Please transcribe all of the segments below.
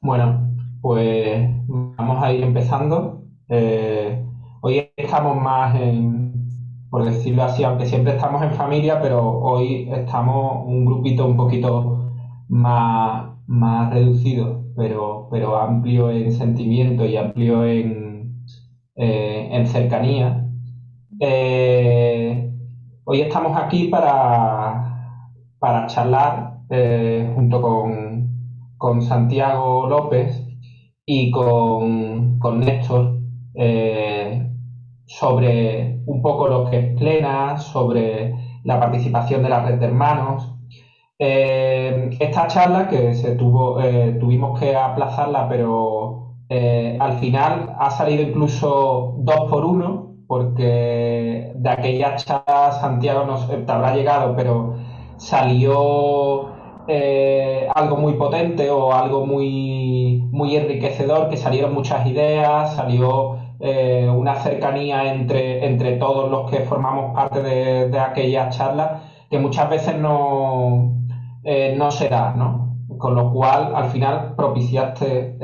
Bueno, pues vamos a ir empezando. Eh, hoy estamos más en, por decirlo así, aunque siempre estamos en familia, pero hoy estamos un grupito un poquito más, más reducido, pero, pero amplio en sentimiento y amplio en, eh, en cercanía. Eh, hoy estamos aquí para, para charlar junto con con Santiago López y con, con Néstor eh, sobre un poco lo que es Plena, sobre la participación de la red de hermanos. Eh, esta charla que se tuvo, eh, tuvimos que aplazarla, pero al final ha salido incluso dos por uno, porque de aquella charla Santiago nos habrá llegado, pero salió eh, algo muy potente o algo muy, muy enriquecedor, que salieron muchas ideas, salió eh, una cercanía entre, entre todos los que formamos parte de, de aquellas charlas que muchas veces no, eh, no se da, ¿no? Con lo cual, al final, propiciaste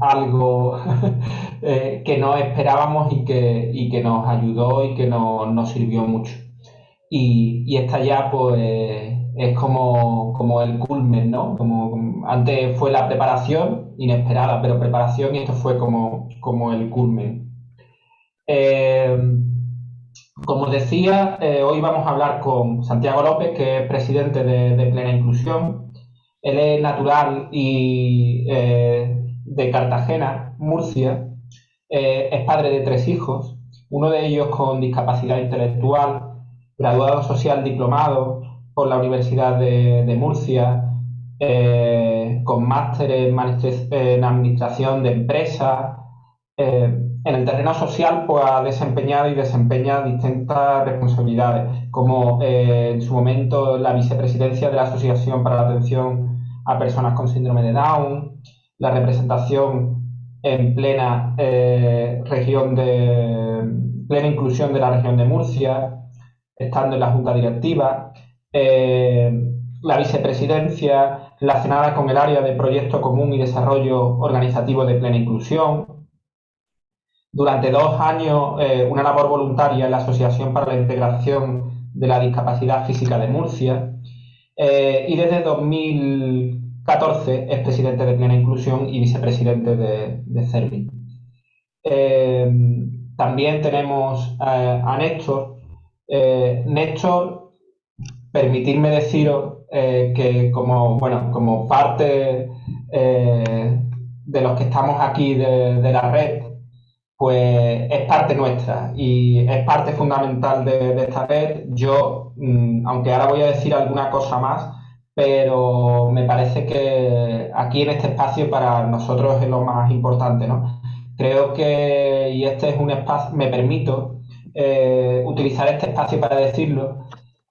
algo que no esperábamos y que, y que nos ayudó y que nos sirvió mucho. Y, esta ya, pues, es como, el culmen, ¿no? Como, antes fue la preparación, inesperada, pero preparación, y esto fue como, como el culmen. Eh, como decía, eh, hoy vamos a hablar con Santiago López, que es presidente de, Plena Inclusión. Él es natural y eh, de Cartagena, Murcia. es padre de tres hijos, uno de ellos con discapacidad intelectual, graduado social diplomado, por la Universidad de, Murcia, eh, con máster en, Administración de Empresas. Eh, en el terreno social pues, ha desempeñado y desempeña distintas responsabilidades, como eh, en su momento la vicepresidencia de la Asociación para la Atención a Personas con Síndrome de Down, la representación en plena región de plena inclusión de la región de Murcia, estando en la Junta Directiva, eh, la vicepresidencia relacionada con el área de proyecto común y desarrollo organizativo de plena inclusión. Durante dos años, eh, una labor voluntaria en la Asociación para la Integración de la Discapacidad Física de Murcia. Eh, y desde 2014 es presidente de Plena Inclusión y vicepresidente de, de CERVI. también tenemos a Néstor. Néstor permitirme deciros eh, que como, bueno, como parte eh, de los que estamos aquí de, la red, pues es parte nuestra y es parte fundamental de, esta red. Yo, mm, aunque ahora voy a decir alguna cosa más, pero me parece que aquí en este espacio para nosotros es lo más importante, ¿no? Creo que, y este es un espacio, me permito eh, utilizar este espacio para decirlo,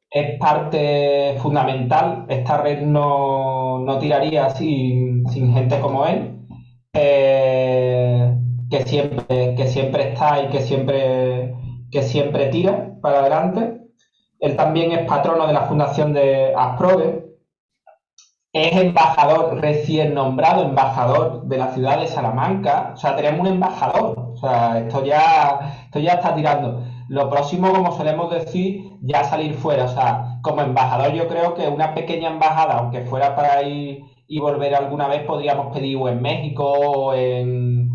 es parte fundamental. Esta red no, tiraría sin, gente como él, eh, que, siempre, que siempre está y que siempre, que siempre tira para adelante. Él también es patrono de la fundación de Asprove. Es embajador recién nombrado, embajador de la ciudad de Salamanca. O sea, tenemos un embajador. O sea, esto ya, esto ya está tirando. Lo próximo, como solemos decir, ya salir fuera. O sea, como embajador yo creo que una pequeña embajada, aunque fuera para ir y volver alguna vez, podríamos pedir en México o en,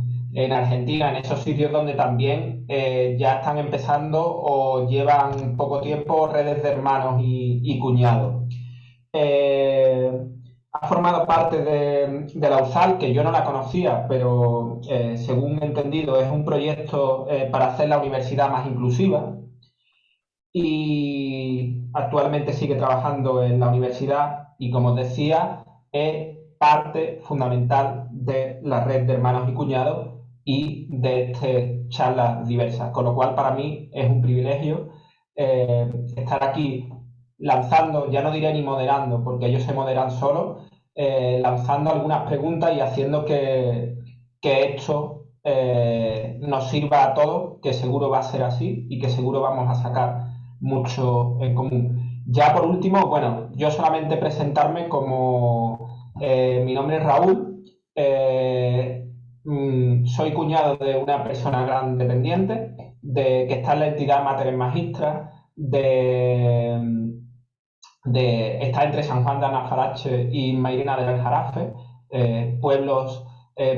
Argentina, en esos sitios donde también eh, ya están empezando o llevan poco tiempo redes de hermanos y, cuñados. Eh, formado parte de, la USAL, que yo no la conocía, pero eh, según he entendido es un proyecto eh, para hacer la universidad más inclusiva. Y actualmente sigue trabajando en la universidad y como os decía es parte fundamental de la red de hermanos y cuñados y de estas charlas diversas, con lo cual para mí es un privilegio eh, estar aquí lanzando, ya no diré ni moderando, porque ellos se moderan solos, eh, lanzando algunas preguntas y haciendo que, esto eh, nos sirva a todos, que seguro va a ser así y que seguro vamos a sacar mucho en común. Ya por último, bueno, yo solamente presentarme como eh, mi nombre es Raúl, mm, soy cuñado de una persona gran dependiente, de, que está en la entidad Mater Magistra, de, de, está entre San Juan de Anafarache y Mairena del Aljarafe, eh, pueblos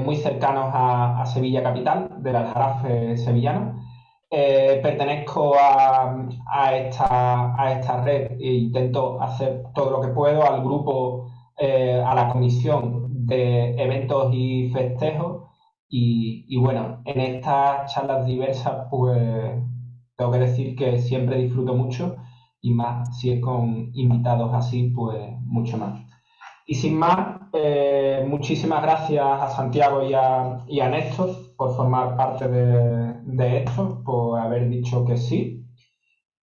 muy cercanos a, a, Sevilla capital, del Aljarafe sevillano. Eh, pertenezco a, esta, red e intento hacer todo lo que puedo al grupo, eh, a la comisión de eventos y festejos. Y, bueno, en estas charlas diversas, pues tengo que decir que siempre disfruto mucho y más si es con invitados así, pues mucho más. Y sin más, eh, muchísimas gracias a Santiago y a, y a Néstor por formar parte de, esto, por haber dicho que sí.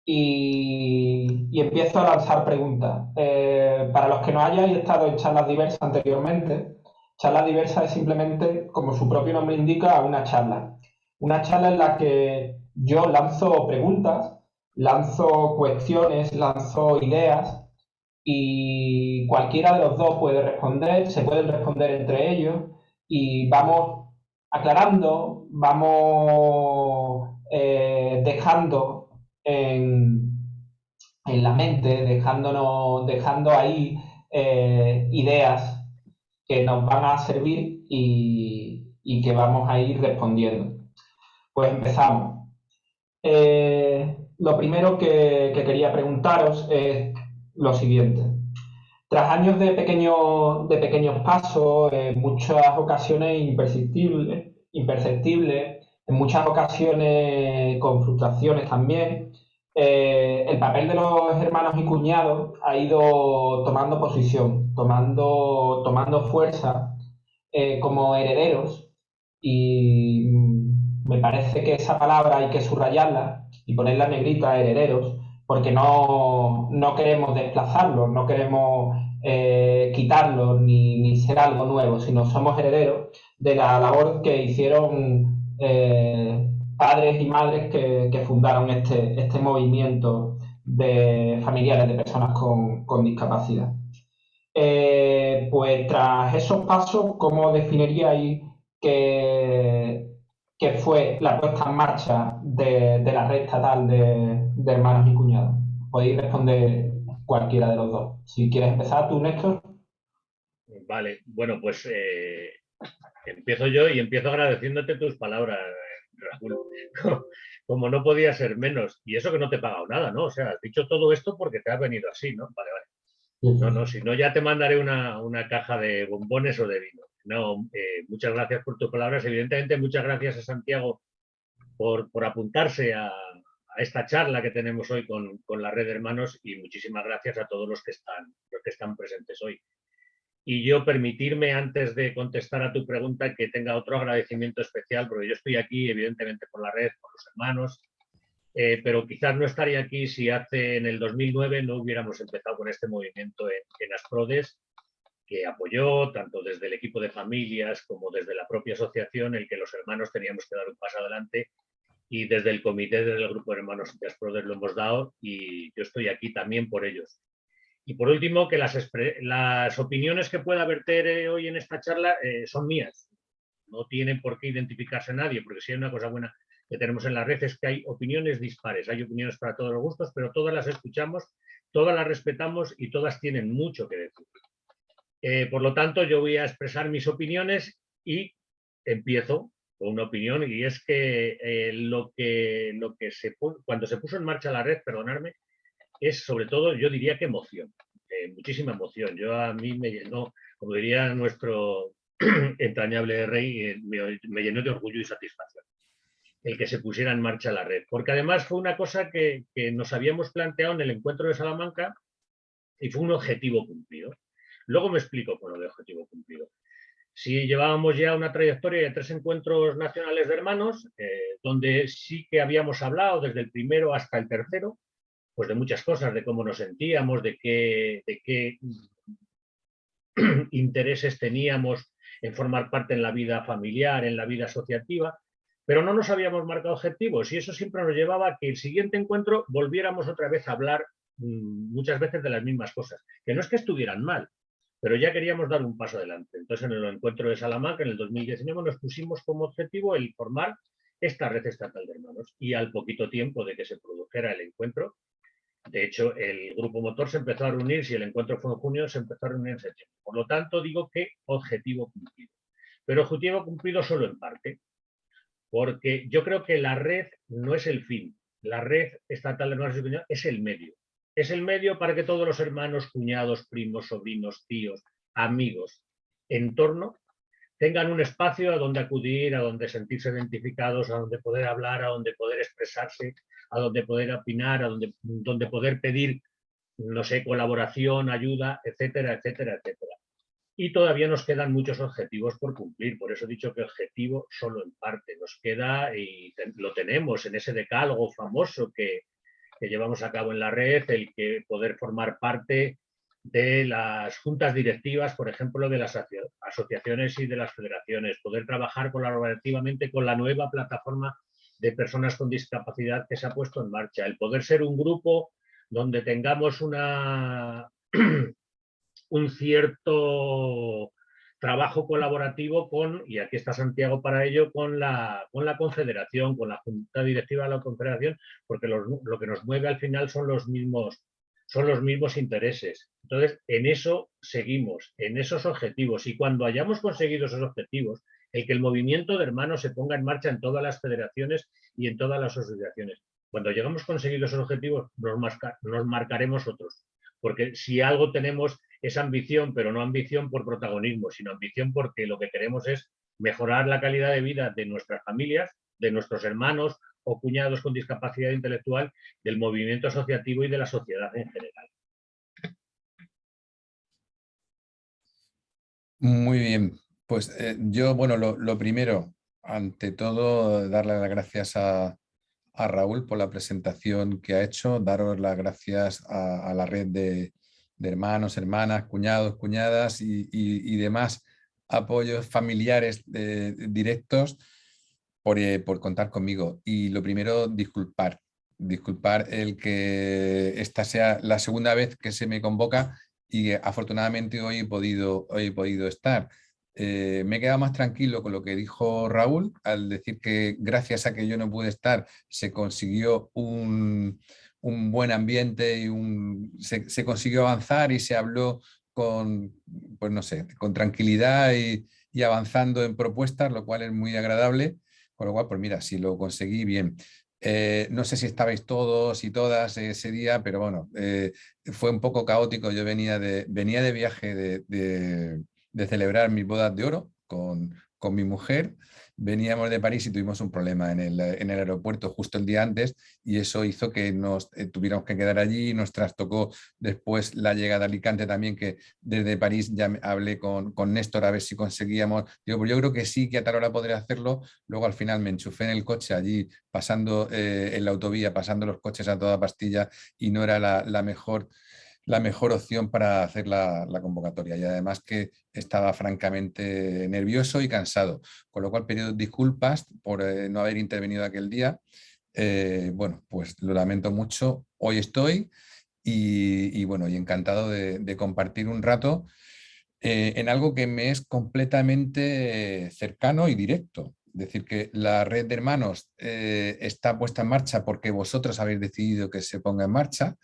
Y, empiezo a lanzar preguntas. Eh, para los que no hayáis estado en charlas diversas anteriormente, charlas diversas es simplemente, como su propio nombre indica, una charla. Una charla en la que yo lanzo preguntas, lanzo cuestiones, lanzo ideas y cualquiera de los dos puede responder, se pueden responder entre ellos y vamos aclarando, vamos eh, dejando en, la mente, dejándonos, dejando ahí eh, ideas que nos van a servir y, que vamos a ir respondiendo. Pues empezamos. Eh, lo primero que, quería preguntaros es lo siguiente. Tras años de, de pequeños pasos, en muchas ocasiones imperceptibles, imperceptibles, en muchas ocasiones con frustraciones también, eh, el papel de los hermanos y cuñados ha ido tomando posición, tomando, tomando fuerza eh, como herederos y me parece que esa palabra hay que subrayarla y ponerla negrita, herederos, porque no, no queremos desplazarlos, no queremos eh, quitarlos ni, ser algo nuevo, sino somos herederos de la labor que hicieron eh, padres y madres que, fundaron este, este movimiento de familiares de personas con, discapacidad. Eh, pues tras esos pasos, ¿cómo definiríais que, que fue la puesta en marcha de, la red estatal de, hermanos y cuñados? Podéis responder cualquiera de los dos. Si quieres empezar tú, Néstor. Vale, bueno, pues eh, empiezo yo y empiezo agradeciéndote tus palabras, Raúl. Como no podía ser menos. Y eso que no te he pagado nada, ¿no? O sea, has dicho todo esto porque te has venido así, ¿no? Vale, vale. No, no, si no ya te mandaré una, caja de bombones o de vino. No, eh, muchas gracias por tus palabras. Evidentemente, muchas gracias a Santiago por, apuntarse a, a esta charla que tenemos hoy con, la red de hermanos y muchísimas gracias a todos los que están, los que están presentes hoy. Y yo permitirme, antes de contestar a tu pregunta, que tenga otro agradecimiento especial, porque yo estoy aquí, evidentemente, por la red, por los hermanos, eh, pero quizás no estaría aquí si hace en el 2009 no hubiéramos empezado con este movimiento en, en Asprodes, que apoyó tanto desde el equipo de familias como desde la propia asociación el que los hermanos teníamos que dar un paso adelante y desde el comité del grupo de hermanos Brothers lo hemos dado y yo estoy aquí también por ellos. Y por último, que las, las opiniones que pueda verter eh, hoy en esta charla eh, son mías. No tienen por qué identificarse nadie, porque si hay una cosa buena que tenemos en la red es que hay opiniones dispares, hay opiniones para todos los gustos, pero todas las escuchamos, todas las respetamos y todas tienen mucho que decir. Eh, por lo tanto, yo voy a expresar mis opiniones y empiezo una opinión y es que, eh, lo que, cuando se puso en marcha la red, perdonarme, es sobre todo, yo diría que emoción, eh, muchísima emoción. Yo a mí me llenó, como diría nuestro entrañable rey, me, llenó de orgullo y satisfacción el que se pusiera en marcha la red, porque además fue una cosa que nos habíamos planteado en el encuentro de Salamanca y fue un objetivo cumplido. Luego me explico con lo de objetivo cumplido. Si llevábamos ya una trayectoria de tres encuentros nacionales de hermanos, eh, donde sí que habíamos hablado desde el primero hasta el tercero, pues de muchas cosas, de cómo nos sentíamos, de qué, de qué intereses teníamos en formar parte en la vida familiar, en la vida asociativa, pero no nos habíamos marcado objetivos y eso siempre nos llevaba a que el siguiente encuentro volviéramos otra vez a hablar mm, muchas veces de las mismas cosas, que no es que estuvieran mal, pero ya queríamos dar un paso adelante. Entonces, en el encuentro de Salamanca, en el 2019, nos pusimos como objetivo el formar esta red estatal de hermanos. Y al poquito tiempo de que se produjera el encuentro, de hecho, el grupo motor se empezó a reunir, si el encuentro fue en junio, se empezó a reunir en septiembre. Por lo tanto, digo que objetivo cumplido. Pero objetivo cumplido solo en parte, porque yo creo que la red no es el fin. La red estatal de hermanos es el medio. Es el medio para que todos los hermanos, cuñados, primos, sobrinos, tíos, amigos, entorno, tengan un espacio a donde acudir, a donde sentirse identificados, a donde poder hablar, a donde poder expresarse, a donde poder opinar, a donde, donde poder pedir, no sé, colaboración, ayuda, etcétera, etcétera, etcétera. Y todavía nos quedan muchos objetivos por cumplir, por eso he dicho que objetivo solo en parte. Nos queda, y lo tenemos en ese decálogo famoso que, que llevamos a cabo en la red, el que poder formar parte de las juntas directivas, por ejemplo, de las asociaciones y de las federaciones, poder trabajar colaborativamente con la nueva plataforma de personas con discapacidad que se ha puesto en marcha, el poder ser un grupo donde tengamos una, un cierto trabajo colaborativo con, y aquí está Santiago para ello, con la, con la confederación, con la junta directiva de la confederación, porque lo que nos mueve al final son los mismos son los mismos intereses. Entonces, en eso seguimos, en esos objetivos. Y cuando hayamos conseguido esos objetivos, el que el movimiento de hermanos se ponga en marcha en todas las federaciones y en todas las asociaciones. Cuando hayamos conseguido esos objetivos, nos marcaremos otros. Porque si algo tenemos es ambición, pero no ambición por protagonismo, sino ambición porque lo que queremos es mejorar la calidad de vida de nuestras familias, de nuestros hermanos o cuñados con discapacidad intelectual del movimiento asociativo y de la sociedad en general. Muy bien, pues eh, yo, bueno, lo, primero, ante todo, darle las gracias a, Raúl por la presentación que ha hecho, daros las gracias a, la red de, hermanos, hermanas, cuñados, cuñadas y, demás apoyos familiares eh, directos eh, por, contar conmigo. Y lo primero, disculpar. Disculpar el que esta sea la segunda vez que se me convoca y afortunadamente hoy he podido, hoy he podido estar. Eh, me he quedado más tranquilo con lo que dijo Raúl al decir que gracias a que yo no pude estar se consiguió un, buen ambiente y un, se, consiguió avanzar y se habló con, pues no sé, con tranquilidad y, avanzando en propuestas, lo cual es muy agradable. Con lo cual, pues mira, si lo conseguí, bien. Eh, no sé si estabais todos y todas ese día, pero bueno, eh, fue un poco caótico. Yo venía de, venía de viaje de celebrar mis bodas de oro con, con mi mujer. Veníamos de París y tuvimos un problema en el, en el aeropuerto justo el día antes y eso hizo que nos eh, tuviéramos que quedar allí, nos trastocó después la llegada a Alicante también, que desde París ya hablé con, con Néstor a ver si conseguíamos, digo, pues yo creo que sí, que a tal hora podría hacerlo, luego al final me enchufé en el coche allí, pasando eh, en la autovía, pasando los coches a toda pastilla y no era la, la mejor la mejor opción para hacer la, convocatoria y además que estaba francamente nervioso y cansado, con lo cual pido disculpas por eh, no haber intervenido aquel día. Eh, bueno, pues lo lamento mucho, hoy estoy y, bueno, y encantado de, compartir un rato eh, en algo que me es completamente cercano y directo. Es decir, que la red de hermanos está puesta en marcha porque vosotros habéis decidido que se ponga en marcha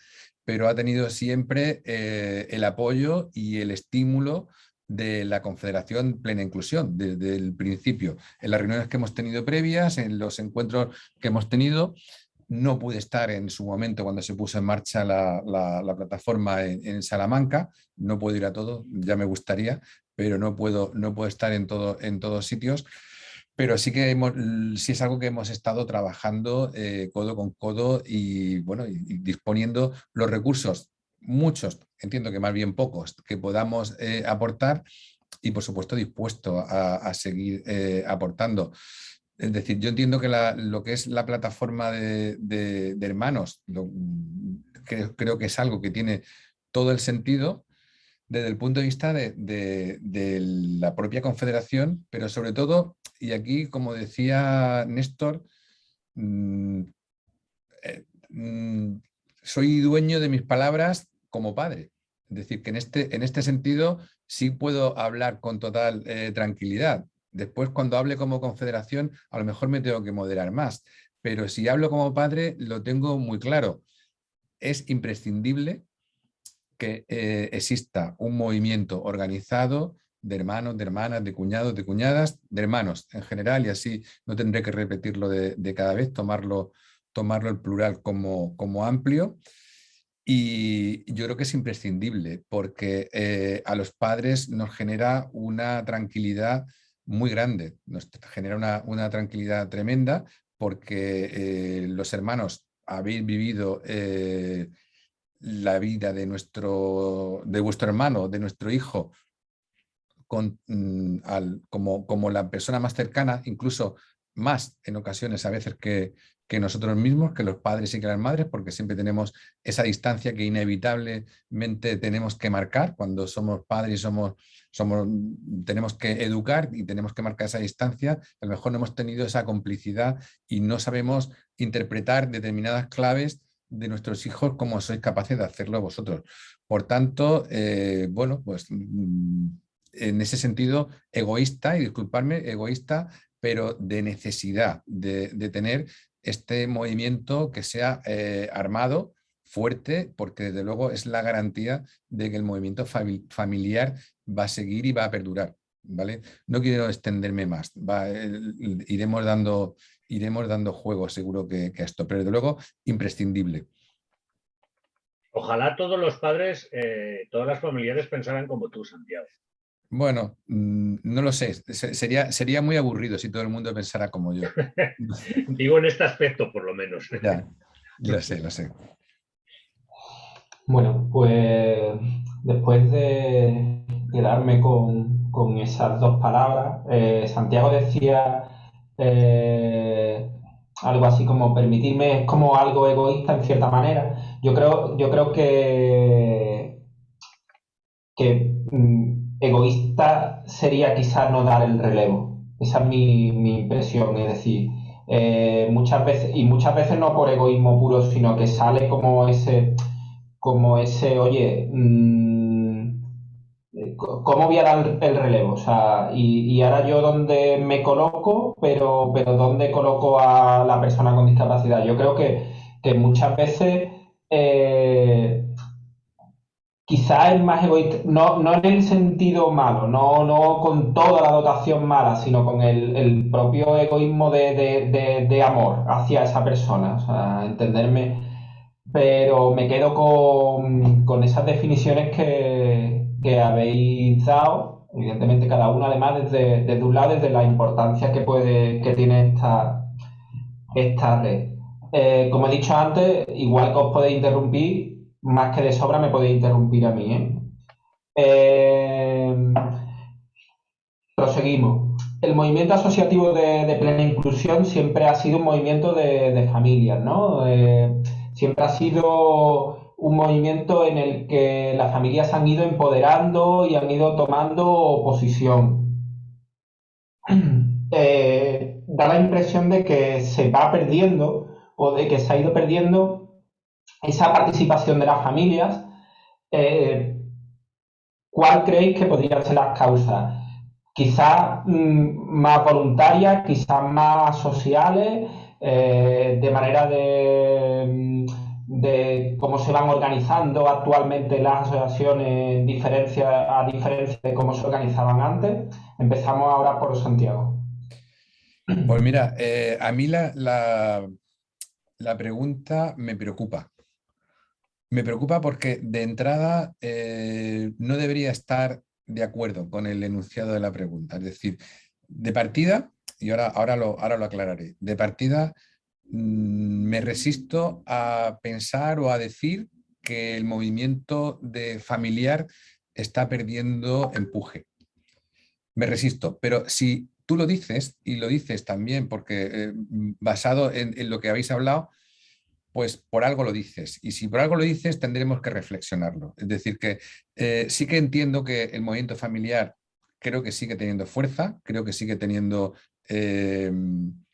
pero ha tenido siempre eh, el apoyo y el estímulo de la Confederación Plena Inclusión desde el principio. En las reuniones que hemos tenido previas, en los encuentros que hemos tenido, no pude estar en su momento cuando se puso en marcha la, plataforma en, Salamanca, no puedo ir a todo, ya me gustaría, pero no puedo, no puedo estar en, todo, en todos sitios pero sí que sí es algo que hemos estado trabajando eh, codo con codo y, bueno, disponiendo los recursos, muchos, entiendo que más bien pocos, que podamos eh, aportar y por supuesto dispuesto a, seguir eh, aportando. Es decir, yo entiendo que lo que es la plataforma de, hermanos, creo que es algo que tiene todo el sentido desde el punto de vista de, la propia confederación, pero sobre todo, y aquí, como decía Néstor, mm, eh, mm, soy dueño de mis palabras como padre. Es decir, que en este, en este sentido sí puedo hablar con total eh, tranquilidad. Después, cuando hable como confederación, a lo mejor me tengo que moderar más. Pero si hablo como padre, lo tengo muy claro. Es imprescindible que eh, exista un movimiento organizado de hermanos, de hermanas, de cuñados, de cuñadas, de hermanos en general, y así no tendré que repetirlo de, cada vez, tomarlo, tomarlo el plural como, como amplio. Y yo creo que es imprescindible porque eh, a los padres nos genera una tranquilidad muy grande, nos genera una, tranquilidad tremenda porque eh, los hermanos habéis vivido eh, la vida de, nuestro, de vuestro hermano, de nuestro hijo, con, mm, como, como la persona más cercana, incluso más en ocasiones a veces que, que nosotros mismos, que los padres y que las madres, porque siempre tenemos esa distancia que inevitablemente tenemos que marcar. Cuando somos padres y somos, somos, tenemos que educar y tenemos que marcar esa distancia, a lo mejor no hemos tenido esa complicidad y no sabemos interpretar determinadas claves de nuestros hijos como sois capaces de hacerlo vosotros. Por tanto, eh, bueno, pues mm, en ese sentido egoísta, y disculparme, egoísta, pero de necesidad de, de tener este movimiento que sea eh, armado, fuerte, porque desde luego es la garantía de que el movimiento familiar va a seguir y va a perdurar. ¿vale? No quiero extenderme más, iremos, dando, iremos dando juego seguro que, a esto, pero desde luego imprescindible. Ojalá todos los padres, eh, todas las familiares pensaran como tú, Santiago. Bueno, mm, no lo sé, sería, sería muy aburrido si todo el mundo pensara como yo. Digo en este aspecto, por lo menos. Ya, lo sé, lo sé. Bueno, pues después de quedarme con, esas dos palabras, eh, Santiago decía eh, algo así como permitirme es como algo egoísta en cierta manera. Yo creo, yo creo que, que mm, egoísta sería quizás no dar el relevo. Esa es mi, impresión, es decir, eh, muchas veces, y muchas veces no por egoísmo puro, sino que sale como ese, como ese, oye, mm, ¿cómo voy a dar el relevo? O sea, y, ahora yo dónde me coloco, pero, pero dónde coloco a la persona con discapacidad. Yo creo que, muchas veces eh, quizá es más egoísta, no, no en el sentido malo, no, no con toda la dotación mala, sino con el, propio egoísmo de, amor hacia esa persona, o sea, entenderme, pero me quedo con, esas definiciones que, habéis dado, evidentemente cada una además desde, desde, un lado, desde la importancia que, puede, que tiene esta, esta red. Eh, como he dicho antes, igual que os podéis interrumpir, más que de sobra me podéis interrumpir a mí. ¿eh? Eh, proseguimos. El movimiento asociativo de, plena inclusión siempre ha sido un movimiento de, familias, ¿no? Eh, siempre ha sido un movimiento en el que las familias han ido empoderando y han ido tomando posición. da la impresión de que se va perdiendo o de que se ha ido perdiendo esa participación de las familias, eh, ¿cuál creéis que podrían ser las causas? Quizás mm, más voluntarias, quizás más sociales, eh, de manera de, mm, de, cómo se van organizando actualmente las asociaciones diferencia, a diferencia de cómo se organizaban antes. Empezamos ahora por Santiago. Pues mira, eh, a mí la, la pregunta me preocupa me preocupa porque de entrada eh, no debería estar de acuerdo con el enunciado de la pregunta. Es decir, de partida, y ahora, ahora, lo, ahora lo aclararé, de partida me resisto a pensar o a decir que el movimiento de familiar está perdiendo empuje. Me resisto, pero si tú lo dices, y lo dices también porque eh, basado en, lo que habéis hablado, pues por algo lo dices. Y si por algo lo dices, tendremos que reflexionarlo. Es decir, que eh, sí que entiendo que el movimiento familiar creo que sigue teniendo fuerza, creo que sigue teniendo eh,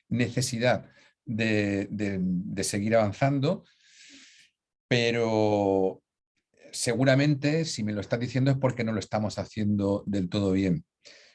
necesidad de, seguir avanzando, pero seguramente si me lo estás diciendo es porque no lo estamos haciendo del todo bien.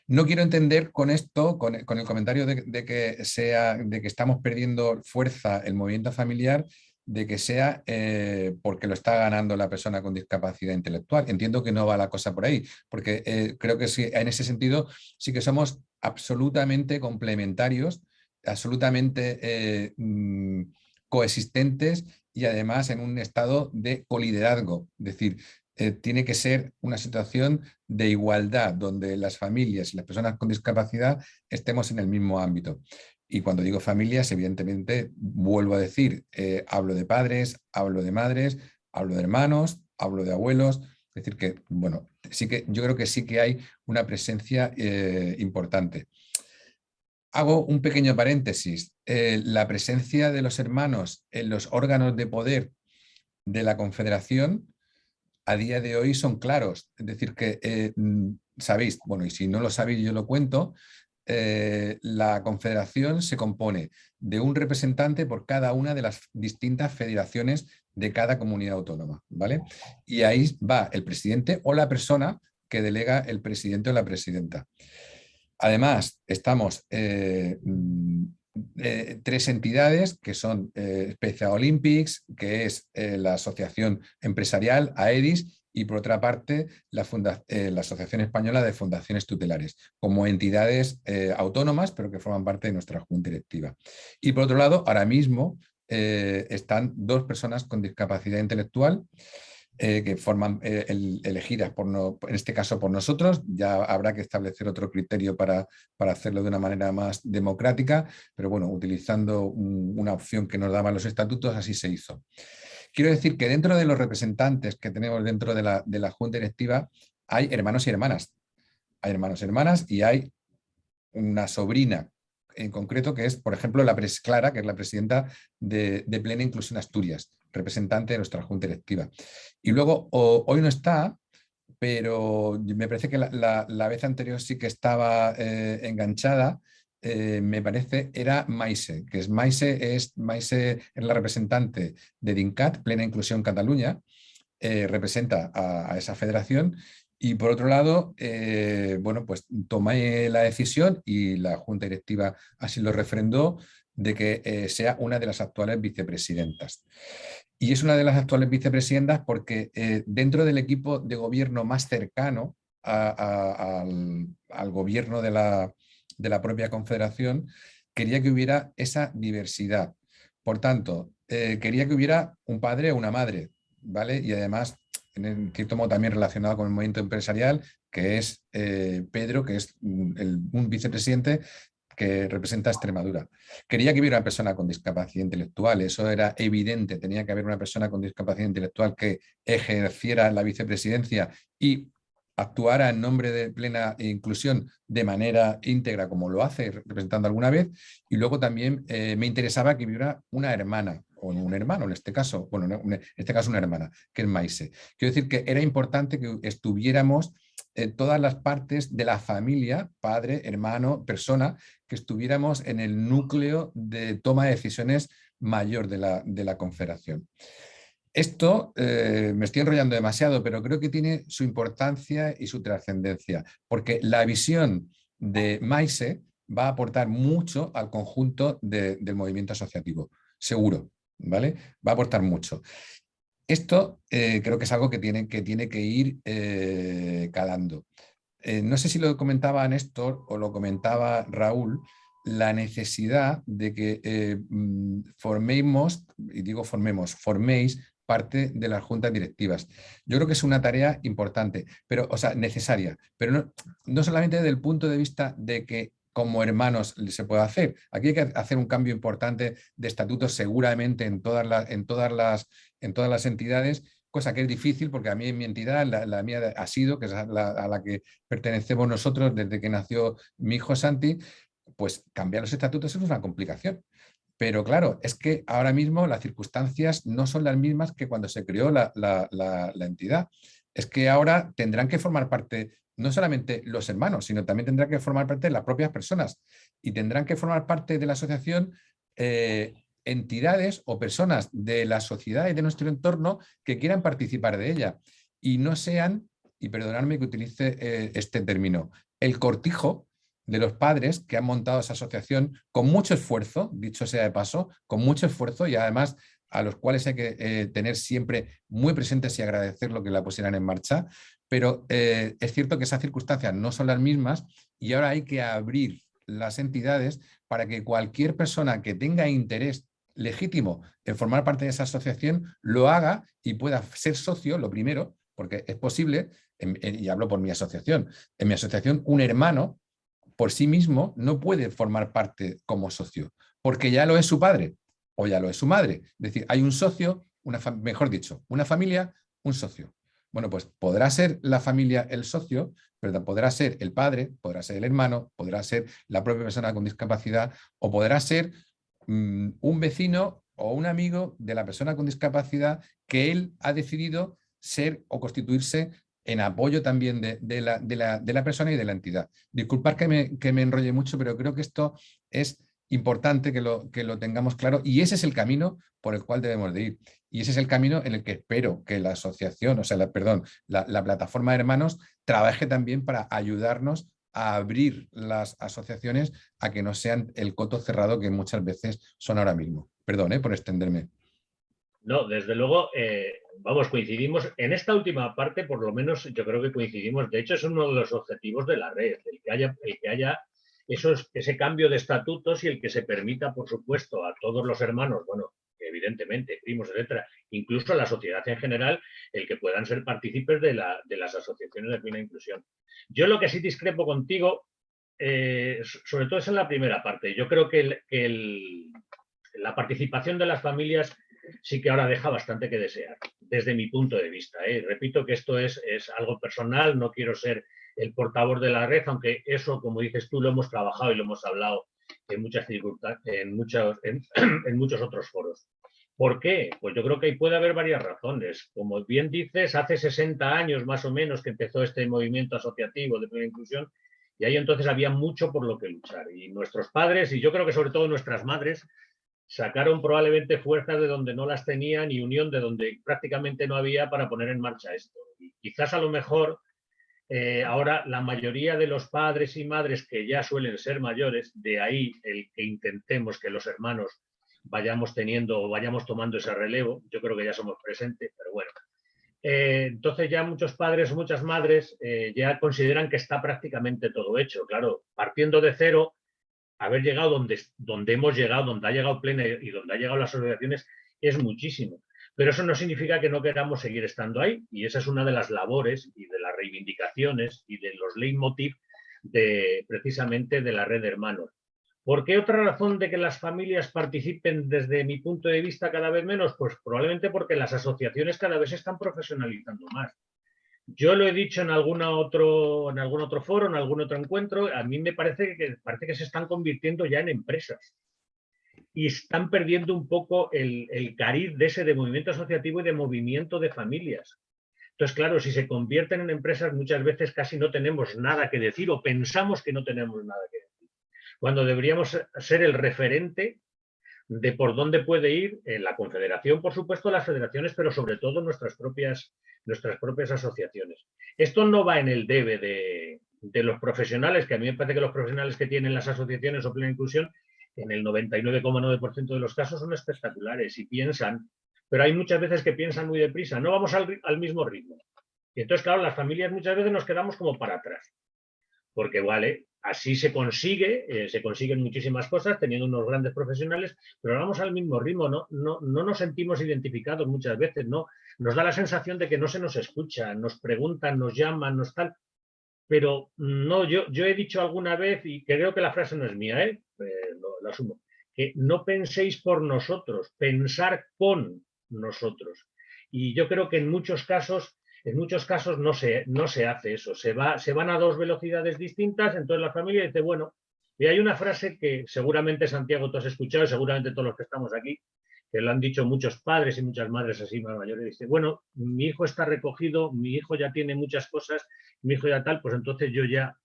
No quiero entender con esto, con, el comentario de, que sea, de que estamos perdiendo fuerza el movimiento familiar, de que sea eh, porque lo está ganando la persona con discapacidad intelectual. Entiendo que no va la cosa por ahí, porque eh, creo que en ese sentido sí que somos absolutamente complementarios, absolutamente eh, mm, coexistentes y además en un estado de coliderazgo. Es decir, eh, tiene que ser una situación de igualdad, donde las familias y las personas con discapacidad estemos en el mismo ámbito. Y cuando digo familias, evidentemente, vuelvo a decir, eh, hablo de padres, hablo de madres, hablo de hermanos, hablo de abuelos, es decir que, bueno, sí que yo creo que sí que hay una presencia importante. Hago un pequeño paréntesis. Eh, la presencia de los hermanos en los órganos de poder de la Confederación a día de hoy son claros. Es decir, que eh, mm, sabéis, bueno, y si no lo sabéis yo lo cuento, eh, la Confederación se compone de un representante por cada una de las distintas federaciones de cada comunidad autónoma. ¿vale? Y ahí va el presidente o la persona que delega el presidente o la presidenta. Además, estamos eh, mm, eh, tres entidades que son eh, Special Olympics, que es la asociación empresarial AEDIS, y por otra parte la, la, Asociación Española de Fundaciones Tutelares, como entidades autónomas, pero que forman parte de nuestra junta directiva. Y por otro lado, ahora mismo están dos personas con discapacidad intelectual, eh, que forman eh, elegidas, por no, en este caso por nosotros, ya habrá que establecer otro criterio para, para hacerlo de una manera más democrática, pero bueno, utilizando una opción que nos daban los estatutos, así se hizo. Quiero decir que dentro de los representantes que tenemos dentro de la, de la Junta Directiva hay hermanos y hermanas. Hay hermanos y hermanas y hay una sobrina en concreto que es, por ejemplo, la Pres Clara, que es la presidenta de, de Plena Inclusión Asturias representante de nuestra junta directiva. Y luego, hoy no está, pero me parece que la, vez anterior sí que estaba eh, enganchada, eh, me parece, era Maise, que es Maise, es Maise es la representante de DINCAT, Plena Inclusión Cataluña, eh, representa a, esa federación y por otro lado, bueno, pues tomé la decisión y la Junta Directiva así lo refrendó de que sea una de las actuales vicepresidentas. Y es una de las actuales vicepresidentas porque eh, dentro del equipo de gobierno más cercano al, gobierno de la, propia confederación, quería que hubiera esa diversidad. Por tanto, eh, quería que hubiera un padre o una madre, ¿vale? Y además, en cierto modo también relacionado con el movimiento empresarial, que es eh, Pedro, que es un vicepresidente que representa Extremadura. Quería que hubiera una persona con discapacidad intelectual, eso era evidente, tenía que haber una persona con discapacidad intelectual que ejerciera la vicepresidencia y actuara en nombre de plena inclusión de manera íntegra como lo hace representando alguna vez y luego también eh, me interesaba que hubiera una hermana o un hermano en este caso, bueno, en este caso una hermana, que es Maise. Quiero decir que era importante que estuviéramos en todas las partes de la familia, padre, hermano, persona, que estuviéramos en el núcleo de toma de decisiones mayor de la, de la confederación. Esto eh, me estoy enrollando demasiado, pero creo que tiene su importancia y su trascendencia, porque la visión de Maise va a aportar mucho al conjunto del movimiento asociativo, seguro, ¿vale? Va a aportar mucho. Esto eh, creo que es algo que tiene que, tiene que ir eh, calando. Eh, no sé si lo comentaba Néstor o lo comentaba Raúl, la necesidad de que mm, formemos, y digo formemos, forméis parte de las juntas directivas. Yo creo que es una tarea importante, pero, o sea, necesaria, pero no, no solamente desde el punto de vista de que como hermanos se puede hacer. Aquí hay que hacer un cambio importante de estatutos seguramente en todas las, en todas las, en todas las entidades, cosa que es difícil porque a mí en mi entidad, la, mía ha sido, que es a la, que pertenecemos nosotros desde que nació mi hijo Santi, pues cambiar los estatutos es una complicación. Pero claro, es que ahora mismo las circunstancias no son las mismas que cuando se creó la, entidad. Es que ahora tendrán que formar parte no solamente los hermanos, sino también tendrán que formar parte las propias personas y tendrán que formar parte de la asociación eh, entidades o personas de la sociedad y de nuestro entorno que quieran participar de ella. Y no sean, y perdonadme que utilice eh, este término, el cortijo de los padres que han montado esa asociación con mucho esfuerzo, dicho sea de paso, con mucho esfuerzo y además a los cuales hay que eh, tener siempre muy presentes y agradecer lo que la pusieran en marcha, pero eh, es cierto que esas circunstancias no son las mismas y ahora hay que abrir las entidades para que cualquier persona que tenga interés legítimo en formar parte de esa asociación lo haga y pueda ser socio, lo primero, porque es posible, y hablo por mi asociación, en mi asociación un hermano por sí mismo no puede formar parte como socio, porque ya lo es su padre o ya lo es su madre. Es decir, hay un socio, una mejor dicho, una familia, un socio. Bueno, pues podrá ser la familia el socio, pero podrá ser el padre, podrá ser el hermano, podrá ser la propia persona con discapacidad o podrá ser mm, un vecino o un amigo de la persona con discapacidad que él ha decidido ser o constituirse en apoyo también de, la, persona y de la entidad. Disculpad que me, que me enrolle mucho, pero creo que esto es importante que lo, que lo tengamos claro y ese es el camino por el cual debemos de ir. Y ese es el camino en el que espero que la asociación, o sea, perdón, la, plataforma de hermanos trabaje también para ayudarnos a abrir las asociaciones a que no sean el coto cerrado que muchas veces son ahora mismo. Perdón ¿eh? por extenderme. No, desde luego, eh, vamos, coincidimos. En esta última parte, por lo menos, yo creo que coincidimos. De hecho, es uno de los objetivos de la red, el que haya, el que haya ese cambio de estatutos y el que se permita, por supuesto, a todos los hermanos, bueno, evidentemente, primos, etcétera, incluso a la sociedad en general, el que puedan ser partícipes de, las asociaciones de plena inclusión. Yo lo que sí discrepo contigo, eh, sobre todo es en la primera parte. Yo creo que, la participación de las familias sí que ahora deja bastante que desear, desde mi punto de vista. ¿eh? Repito que esto es, es algo personal, no quiero ser el portavoz de la red, aunque eso, como dices tú, lo hemos trabajado y lo hemos hablado en muchas en, muchos, en, muchos otros foros. ¿Por qué? Pues yo creo que puede haber varias razones. Como bien dices, hace 60 años más o menos que empezó este movimiento asociativo de plena inclusión y ahí entonces había mucho por lo que luchar. Y nuestros padres, y yo creo que sobre todo nuestras madres, sacaron probablemente fuerzas de donde no las tenían y unión de donde prácticamente no había para poner en marcha esto. Y quizás a lo mejor eh, ahora, la mayoría de los padres y madres que ya suelen ser mayores, de ahí el que intentemos que los hermanos vayamos teniendo o vayamos tomando ese relevo, yo creo que ya somos presentes, pero bueno. Eh, entonces ya muchos padres muchas madres eh, ya consideran que está prácticamente todo hecho. Claro, partiendo de cero, haber llegado donde, donde hemos llegado, donde ha llegado Plena y donde ha llegado las asociaciones, es muchísimo. Pero eso no significa que no queramos seguir estando ahí y esa es una de las labores y de las reivindicaciones y de los leitmotiv de, precisamente de la red de hermanos. ¿Por qué otra razón de que las familias participen desde mi punto de vista cada vez menos? Pues probablemente porque las asociaciones cada vez se están profesionalizando más. Yo lo he dicho en, alguna otro, en algún otro foro, en algún otro encuentro, a mí me parece que, parece que se están convirtiendo ya en empresas y están perdiendo un poco el, el cariz de ese de movimiento asociativo y de movimiento de familias. Entonces, claro, si se convierten en empresas, muchas veces casi no tenemos nada que decir o pensamos que no tenemos nada que decir. Cuando deberíamos ser el referente de por dónde puede ir en la confederación, por supuesto, las federaciones, pero sobre todo nuestras propias, nuestras propias asociaciones. Esto no va en el debe de, de los profesionales, que a mí me parece que los profesionales que tienen las asociaciones o plena inclusión en el 99,9% de los casos son espectaculares y piensan, pero hay muchas veces que piensan muy deprisa, no vamos al, mismo ritmo. Y entonces, claro, las familias muchas veces nos quedamos como para atrás. Porque, vale, así se consigue, eh, se consiguen muchísimas cosas teniendo unos grandes profesionales, pero vamos al mismo ritmo, ¿no? No, no nos sentimos identificados muchas veces, ¿no? Nos da la sensación de que no se nos escucha, nos preguntan, nos llaman, nos tal, pero no, yo, yo he dicho alguna vez, y creo que la frase no es mía, ¿eh? Eh, lo, asumo, que no penséis por nosotros, pensar con nosotros. Y yo creo que en muchos casos, en muchos casos no se, no se hace eso, se, va, se van a dos velocidades distintas, entonces la familia dice, bueno, y hay una frase que seguramente Santiago tú has escuchado, seguramente todos los que estamos aquí, que lo han dicho muchos padres y muchas madres así más mayores, dice, bueno, mi hijo está recogido, mi hijo ya tiene muchas cosas, mi hijo ya tal, pues entonces yo ya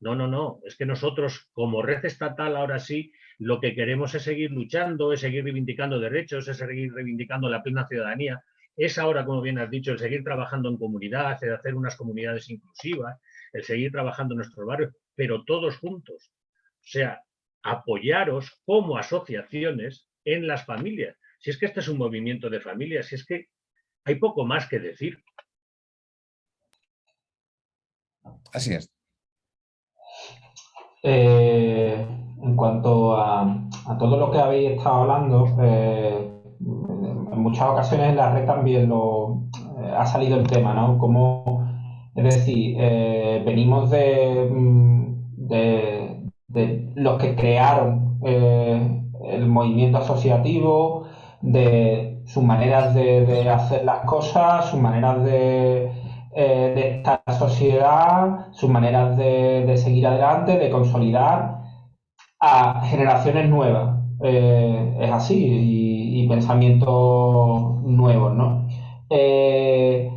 No, no, no. Es que nosotros, como red estatal, ahora sí, lo que queremos es seguir luchando, es seguir reivindicando derechos, es seguir reivindicando la plena ciudadanía. Es ahora, como bien has dicho, el seguir trabajando en comunidad, el hacer unas comunidades inclusivas, el seguir trabajando en nuestros barrios, pero todos juntos. O sea, apoyaros como asociaciones en las familias. Si es que este es un movimiento de familias, si es que hay poco más que decir. Así es. Eh, en cuanto a, todo lo que habéis estado hablando, eh, en muchas ocasiones en la red también lo, eh, ha salido el tema, ¿no? Como, es decir, venimos mm, de, de, los que crearon el movimiento asociativo, de sus maneras de hacer las cosas, sus maneras de eh, de esta sociedad, sus maneras de, seguir adelante, de consolidar a generaciones nuevas. Eh, es así, y, pensamientos nuevos, ¿no? Eh,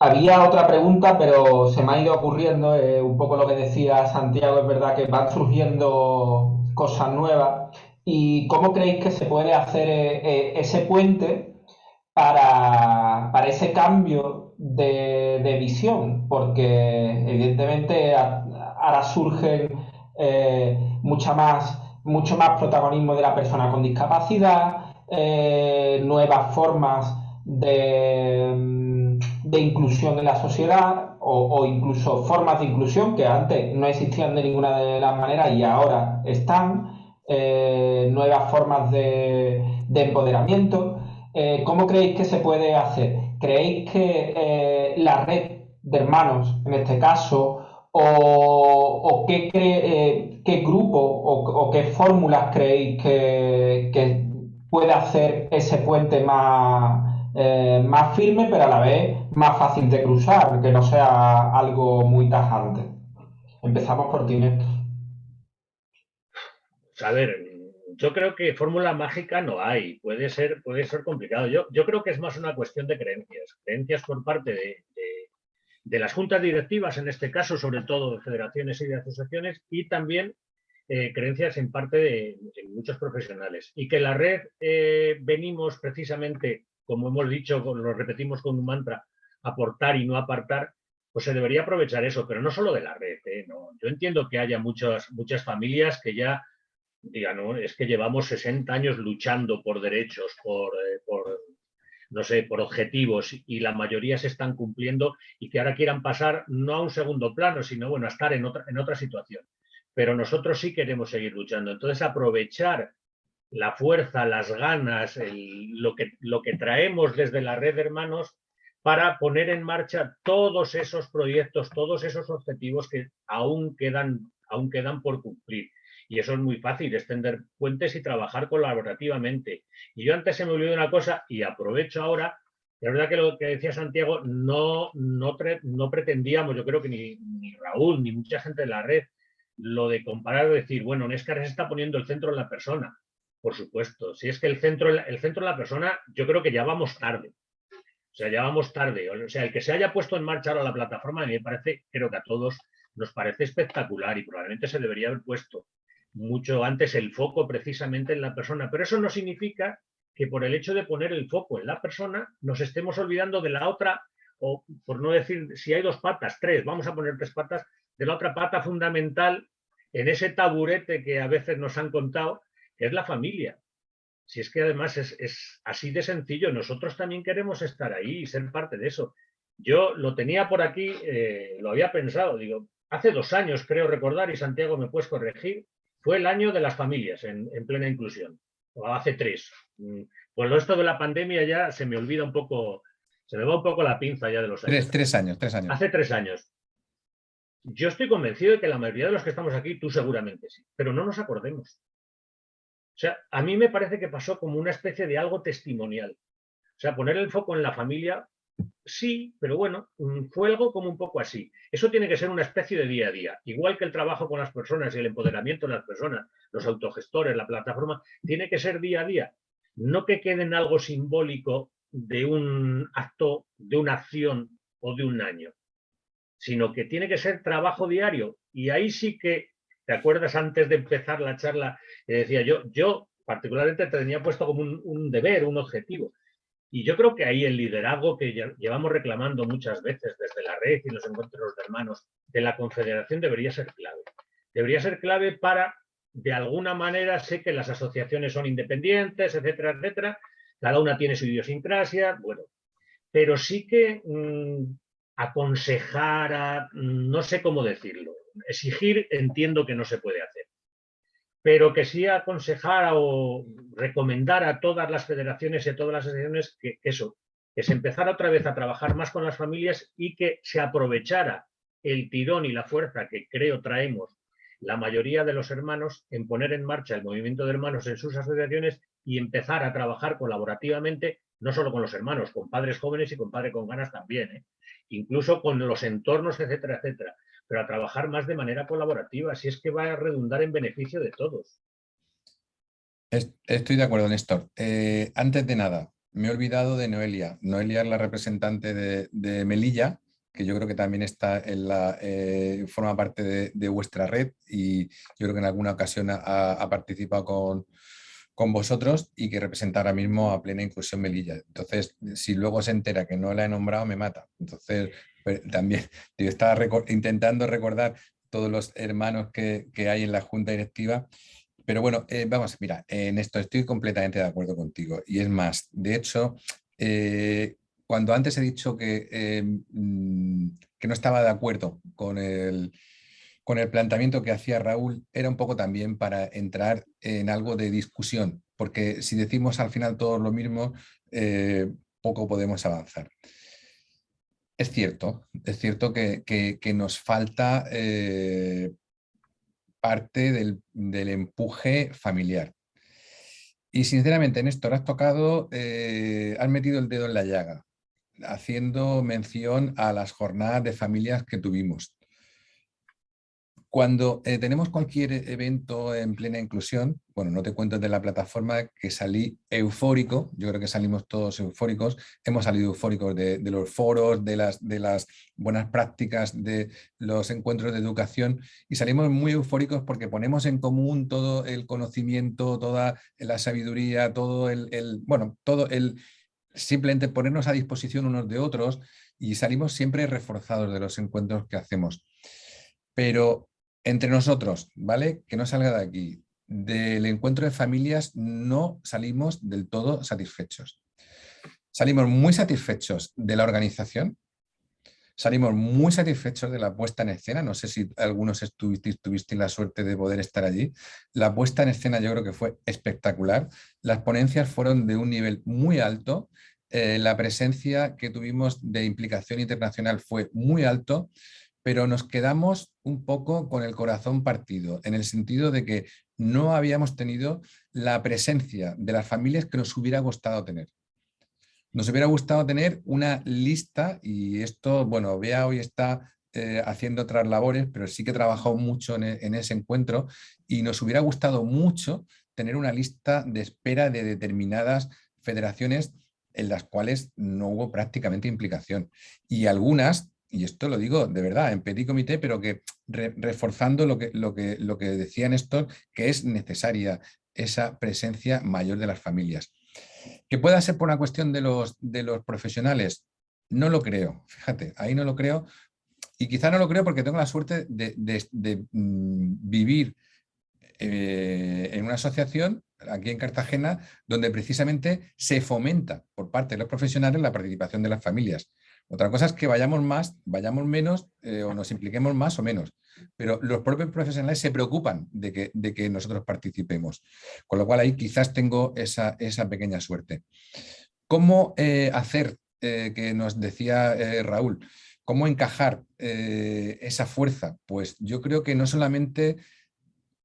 había otra pregunta, pero se me ha ido ocurriendo, un poco lo que decía Santiago, es verdad que van surgiendo cosas nuevas. ¿Y cómo creéis que se puede hacer ese puente para, ese cambio de, visión, porque evidentemente ahora surgen eh, mucha más, mucho más protagonismo de la persona con discapacidad, eh, nuevas formas de, de, inclusión en la sociedad o, incluso formas de inclusión que antes no existían de ninguna de las maneras y ahora están, eh, nuevas formas de, de empoderamiento. Eh, ¿cómo creéis que se puede hacer? ¿Creéis que eh, la red de hermanos, en este caso, o, qué, grupo o, qué fórmulas creéis que, puede hacer ese puente más, más firme, pero a la vez más fácil de cruzar, que no sea algo muy tajante? Empezamos por ti, Néstor. A ver, yo creo que fórmula mágica no hay, puede ser, puede ser complicado. Yo, yo creo que es más una cuestión de creencias, creencias por parte de, las juntas directivas, en este caso, sobre todo de federaciones y de asociaciones, y también eh, creencias en parte de, muchos profesionales. Y que la red eh, venimos precisamente, como hemos dicho, lo repetimos con un mantra, aportar y no apartar, pues se debería aprovechar eso, pero no solo de la red. ¿eh? yo entiendo que haya muchas, muchas familias que ya no, es que llevamos 60 años luchando por derechos, eh, por, no sé, por objetivos y la mayoría se están cumpliendo y que ahora quieran pasar no a un segundo plano, sino bueno, a estar en otra, en otra situación. Pero nosotros sí queremos seguir luchando. Entonces, aprovechar la fuerza, las ganas, lo, que, lo que traemos desde la red de hermanos para poner en marcha todos esos proyectos, todos esos objetivos que aún quedan, aún quedan por cumplir. Y eso es muy fácil, extender puentes y trabajar colaborativamente. Y yo antes se me olvidó una cosa y aprovecho ahora. La verdad que lo que decía Santiago, no, no, no pretendíamos, yo creo que ni, Raúl, ni mucha gente de la red, lo de comparar decir, bueno, Nescar se está poniendo el centro en la persona. Por supuesto, si es que el centro, el centro en la persona, yo creo que ya vamos tarde. O sea, ya vamos tarde. O sea, el que se haya puesto en marcha ahora la plataforma, a mí me parece, creo que a todos nos parece espectacular y probablemente se debería haber puesto mucho antes el foco precisamente en la persona. Pero eso no significa que por el hecho de poner el foco en la persona nos estemos olvidando de la otra, o por no decir si hay dos patas, tres, vamos a poner tres patas, de la otra pata fundamental en ese taburete que a veces nos han contado, que es la familia. Si es que además es, así de sencillo, nosotros también queremos estar ahí y ser parte de eso. Yo lo tenía por aquí, eh, lo había pensado, digo, hace dos años creo recordar, y Santiago me puedes corregir, fue el año de las familias en, plena inclusión, o hace tres. Mm, pues esto de la pandemia ya se me olvida un poco, se me va un poco la pinza ya de los años. Tres, años, tres años. Hace tres años. Yo estoy convencido de que la mayoría de los que estamos aquí, tú seguramente sí, pero no nos acordemos. O sea, a mí me parece que pasó como una especie de algo testimonial. O sea, poner el foco en la familia Sí, pero bueno, mm, fue algo como un poco así. Eso tiene que ser una especie de día a día. Igual que el trabajo con las personas y el empoderamiento de las personas, los autogestores, la plataforma, tiene que ser día a día. No que quede en algo simbólico de un acto, de una acción o de un año. sino que tiene que ser trabajo diario. Y ahí sí que, ¿te acuerdas antes de empezar la charla? decía yo, yo particularmente te tenía puesto como un, deber, un objetivo. Y yo creo que ahí el liderazgo que llevamos reclamando muchas veces desde la red y los encuentros de hermanos de la Confederación debería ser clave. Debería ser clave para, de alguna manera, sé que las asociaciones son independientes, etcétera, etcétera, cada una tiene su idiosincrasia, bueno, pero sí que mm, aconsejar, mm, no sé cómo decirlo, exigir entiendo que no se puede hacer, pero que sí aconsejar o recomendar a todas las federaciones y a todas las asociaciones que, eso, que se empezara otra vez a trabajar más con las familias y que se aprovechara el tirón y la fuerza que creo traemos la mayoría de los hermanos en poner en marcha el movimiento de hermanos en sus asociaciones y empezar a trabajar colaborativamente, no solo con los hermanos, con padres jóvenes y con padres con ganas también, ¿eh? incluso con los entornos, etcétera, etcétera pero a trabajar más de manera colaborativa, si es que va a redundar en beneficio de todos. Estoy de acuerdo, Néstor. Eh, antes de nada, me he olvidado de Noelia. Noelia es la representante de, Melilla, que yo creo que también está en la, eh, forma parte de, vuestra red y yo creo que en alguna ocasión ha, participado con, con, vosotros y que representa ahora mismo a Plena Inclusión Melilla. Entonces, si luego se entera que no la he nombrado, me mata. Entonces, también yo estaba intentando recordar todos los hermanos que, hay en la junta directiva, pero bueno, eh, vamos, mira, en esto estoy completamente de acuerdo contigo. Y es más, de hecho, eh, cuando antes he dicho que, eh, mm, que no estaba de acuerdo con el, con el planteamiento que hacía Raúl, era un poco también para entrar en algo de discusión, porque si decimos al final todo lo mismo, poco podemos avanzar. Es cierto, es cierto que, nos falta eh, parte del, empuje familiar. Y sinceramente, Néstor, has tocado, eh, has metido el dedo en la llaga, haciendo mención a las jornadas de familias que tuvimos. Cuando eh, tenemos cualquier evento en plena inclusión, bueno, no te cuento de la plataforma que salí eufórico, yo creo que salimos todos eufóricos, hemos salido eufóricos de, los foros, de las, de las buenas prácticas, de los encuentros de educación y salimos muy eufóricos porque ponemos en común todo el conocimiento, toda la sabiduría, todo el, el bueno, todo el, simplemente ponernos a disposición unos de otros y salimos siempre reforzados de los encuentros que hacemos. Pero entre nosotros, ¿vale? Que no salga de aquí. Del encuentro de familias no salimos del todo satisfechos. Salimos muy satisfechos de la organización, salimos muy satisfechos de la puesta en escena, no sé si algunos estuvisteis, tuvisteis la suerte de poder estar allí. La puesta en escena yo creo que fue espectacular, las ponencias fueron de un nivel muy alto, eh, la presencia que tuvimos de implicación internacional fue muy alto, pero nos quedamos un poco con el corazón partido, en el sentido de que no habíamos tenido la presencia de las familias que nos hubiera gustado tener. Nos hubiera gustado tener una lista, y esto, bueno, Bea hoy está eh, haciendo otras labores, pero sí que he trabajado mucho en, en ese encuentro, y nos hubiera gustado mucho tener una lista de espera de determinadas federaciones en las cuales no hubo prácticamente implicación. Y algunas y esto lo digo de verdad, en petit comité, pero que reforzando lo que, lo, que, lo que decía Néstor, que es necesaria esa presencia mayor de las familias. ¿Que pueda ser por una cuestión de los, de los profesionales? No lo creo, fíjate, ahí no lo creo. Y quizá no lo creo porque tengo la suerte de, mm, vivir eh, en una asociación aquí en Cartagena donde precisamente se fomenta por parte de los profesionales la participación de las familias. Otra cosa es que vayamos más, vayamos menos eh, o nos impliquemos más o menos. Pero los propios profesionales se preocupan de que, de que nosotros participemos. Con lo cual ahí quizás tengo esa, pequeña suerte. ¿Cómo eh, hacer, eh, que nos decía Raúl, cómo encajar esa fuerza? Pues yo creo que no solamente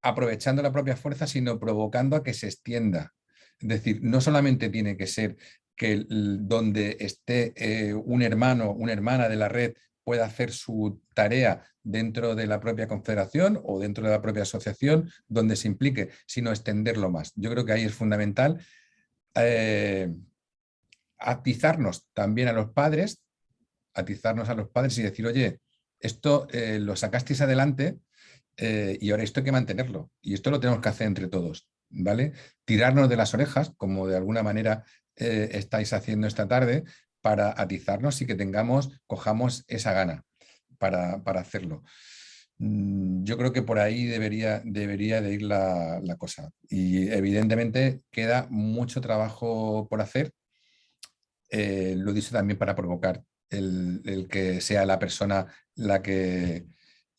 aprovechando la propia fuerza, sino provocando a que se extienda. Es decir, no solamente tiene que ser que donde esté eh, un hermano, una hermana de la red pueda hacer su tarea dentro de la propia confederación o dentro de la propia asociación donde se implique, sino extenderlo más. Yo creo que ahí es fundamental eh, atizarnos también a los padres, atizarnos a los padres y decir, oye, esto lo sacasteis adelante y ahora esto hay que mantenerlo. Y esto lo tenemos que hacer entre todos, ¿vale? Tirarnos de las orejas, como de alguna manera estáis haciendo esta tarde, para atizarnos y que tengamos, cojamos esa gana para, hacerlo. Mm, yo creo que por ahí debería, debería de ir la, cosa. Y evidentemente queda mucho trabajo por hacer. Eh, lo dice también para provocar el, que sea la persona la que,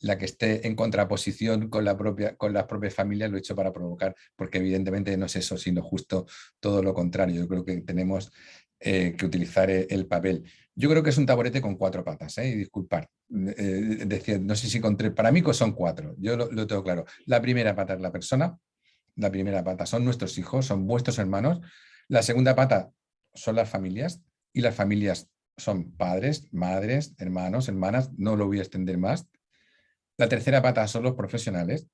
la que esté en contraposición con, la propia, con las propias familias, lo he hecho para provocar, porque evidentemente no es eso, sino justo todo lo contrario. Yo creo que tenemos eh, que utilizar e, el papel. Yo creo que es un taburete con cuatro patas, ¿eh? y disculpar, eh, no sé si con tres, para mí son cuatro, yo lo, tengo claro. La primera pata es la persona, la primera pata son nuestros hijos, son vuestros hermanos, la segunda pata son las familias, y las familias son padres, madres, hermanos, hermanas, no lo voy a extender más. La tercera pata son los profesionales,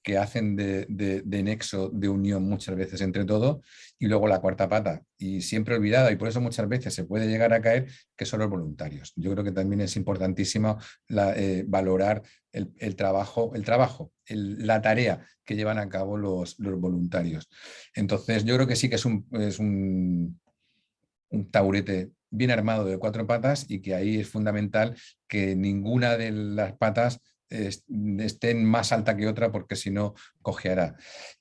que hacen de, nexo, de unión muchas veces entre todo, y luego la cuarta pata, y siempre olvidada, y por eso muchas veces se puede llegar a caer, que son los voluntarios. Yo creo que también es importantísimo eh, valorar el, trabajo, el trabajo la tarea que llevan a cabo los, voluntarios. Entonces yo creo que sí que es un, es un, un taburete bien armado de cuatro patas y que ahí es fundamental que ninguna de las patas estén más alta que otra porque si no cojeará.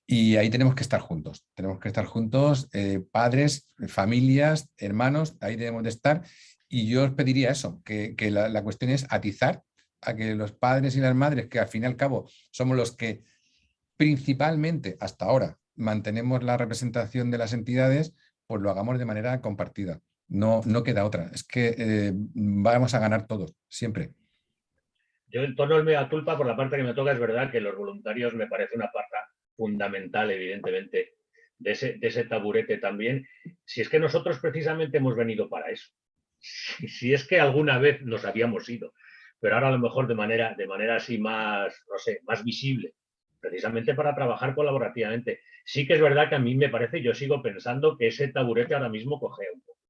Y ahí tenemos que estar juntos, tenemos que estar juntos, eh, padres, familias, hermanos, ahí debemos de estar. Y yo os pediría eso, que, la, cuestión es atizar a que los padres y las madres, que al fin y al cabo somos los que principalmente hasta ahora mantenemos la representación de las entidades, pues lo hagamos de manera compartida. No, no queda otra. Es que eh, vamos a ganar todos, siempre. Yo en torno al mea culpa, por la parte que me toca, es verdad que los voluntarios me parece una parte fundamental, evidentemente, de ese, taburete también. Si es que nosotros precisamente hemos venido para eso. Si, es que alguna vez nos habíamos ido, pero ahora a lo mejor de manera, de manera así más, no sé, más visible, precisamente para trabajar colaborativamente. Sí que es verdad que a mí me parece, yo sigo pensando que ese taburete ahora mismo coge un poco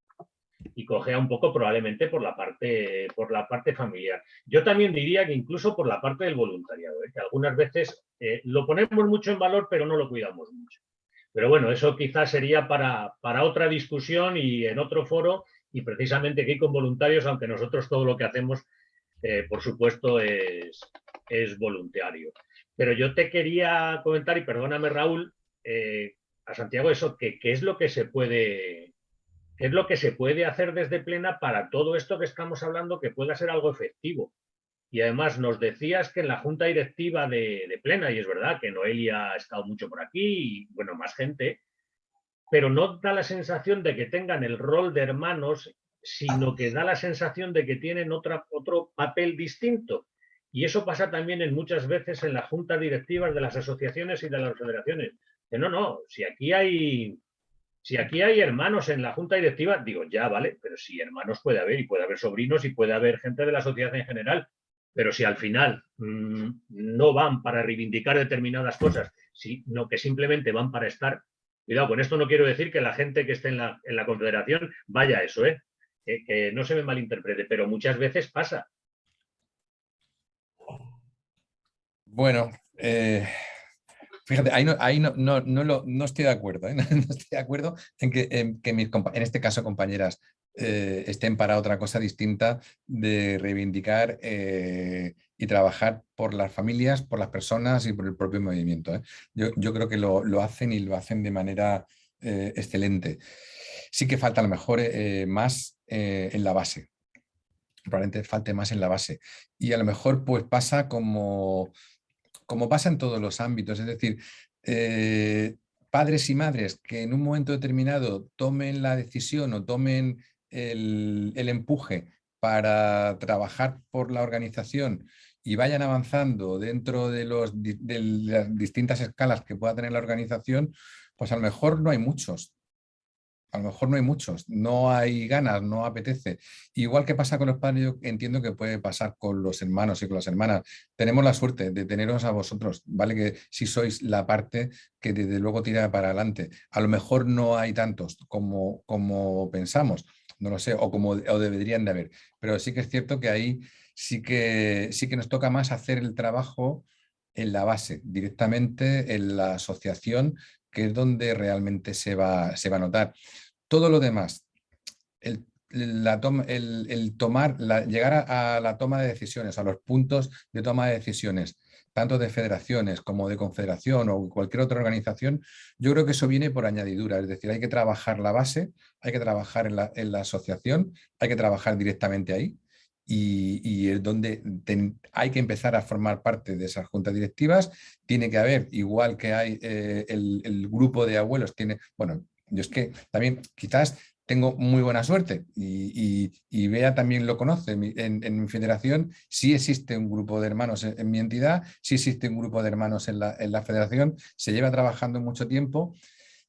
y cogea un poco probablemente por la parte, por la parte familiar. Yo también diría que incluso por la parte del voluntariado, ¿eh? que algunas veces eh, lo ponemos mucho en valor, pero no lo cuidamos mucho. Pero bueno, eso quizás sería para, para otra discusión y en otro foro, y precisamente aquí con voluntarios, aunque nosotros todo lo que hacemos, eh, por supuesto, es, es voluntario. Pero yo te quería comentar, y perdóname Raúl, a Santiago, eso, que qué es lo que se puede es lo que se puede hacer desde Plena para todo esto que estamos hablando que pueda ser algo efectivo. Y además nos decías que en la junta directiva de, Plena, y es verdad que Noelia ha estado mucho por aquí, y bueno, más gente, pero no da la sensación de que tengan el rol de hermanos, sino que da la sensación de que tienen otro papel distinto. Y eso pasa también muchas veces en las juntas directivas de las asociaciones y de las federaciones. Que no, no, si aquí hay si aquí hay hermanos en la junta directiva, digo, ya, vale, pero si hermanos puede haber y puede haber sobrinos y puede haber gente de la sociedad en general, pero si al final mm, no van para reivindicar determinadas cosas, sino que simplemente van para estar, cuidado, con esto no quiero decir que la gente que esté en la, en la confederación vaya a eso, ¿eh? que, no se me malinterprete, pero muchas veces pasa. Bueno, eh, Fíjate, ahí no, ahí no, no, no, estoy de acuerdo, ¿eh? no estoy de acuerdo en que, en, que mis, en este caso compañeras eh, estén para otra cosa distinta de reivindicar eh, y trabajar por las familias, por las personas y por el propio movimiento. Yo, yo, creo que lo, lo, hacen y lo hacen de manera excelente. Sí que falta a lo mejor más en la base, probablemente falte más en la base. Y a lo mejor pues pasa como como pasa en todos los ámbitos, es decir, eh, padres y madres que en un momento determinado tomen la decisión o tomen el, empuje para trabajar por la organización y vayan avanzando dentro de, los, de las distintas escalas que pueda tener la organización, pues a lo mejor no hay muchos a lo mejor no hay muchos, no hay ganas, no apetece. Igual que pasa con los padres, yo entiendo que puede pasar con los hermanos y con las hermanas. Tenemos la suerte de teneros a vosotros, ¿vale? Que si sois la parte que desde luego tira para adelante. A lo mejor no hay tantos como, como pensamos. no lo sé, o como o deberían de haber. Pero sí que es cierto que ahí sí que, sí que nos toca más hacer el trabajo en la base, directamente en la asociación, que es donde realmente se va, se va a notar. Todo lo demás, el, la el, tomar, llegar a, la toma de decisiones, a los puntos de toma de decisiones, tanto de federaciones como de confederación o cualquier otra organización, yo creo que eso viene por añadidura, es decir, hay que trabajar la base, hay que trabajar en la, en la asociación, hay que trabajar directamente ahí y, es donde hay que empezar a formar parte de esas juntas directivas, tiene que haber, igual que hay eh, el, grupo de abuelos, tiene, bueno, yo es que también quizás tengo muy buena suerte y, y, Bea también lo conoce. En, mi federación sí existe un grupo de hermanos en, mi entidad, sí existe un grupo de hermanos en la federación, se lleva trabajando mucho tiempo,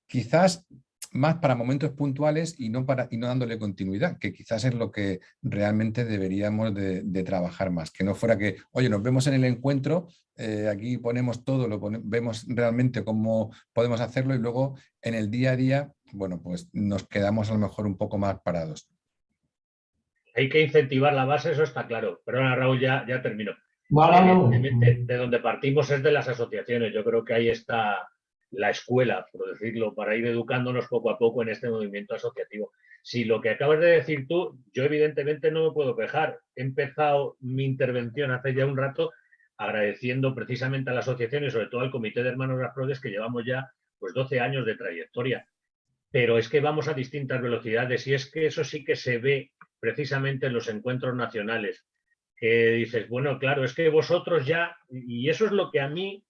quizás más para momentos puntuales y no, para, y no dándole continuidad, que quizás es lo que realmente deberíamos de, trabajar más, que no fuera que, oye, nos vemos en el encuentro, eh, aquí ponemos todo, lo vemos realmente cómo podemos hacerlo y luego en el día a día bueno, pues nos quedamos a lo mejor un poco más parados. Hay que incentivar la base, eso está claro. Perdona, Raúl, ya, ya termino. De, de, donde partimos es de las asociaciones. Yo creo que ahí está la escuela, por decirlo, para ir educándonos poco a poco en este movimiento asociativo. Si lo que acabas de decir tú, yo evidentemente no me puedo quejar. He empezado mi intervención hace ya un rato agradeciendo precisamente a la asociación y sobre todo al Comité de Hermanos Rasprodes que llevamos ya pues 12 años de trayectoria pero es que vamos a distintas velocidades y es que eso sí que se ve precisamente en los encuentros nacionales, que dices, bueno, claro, es que vosotros ya, y eso es lo que a mí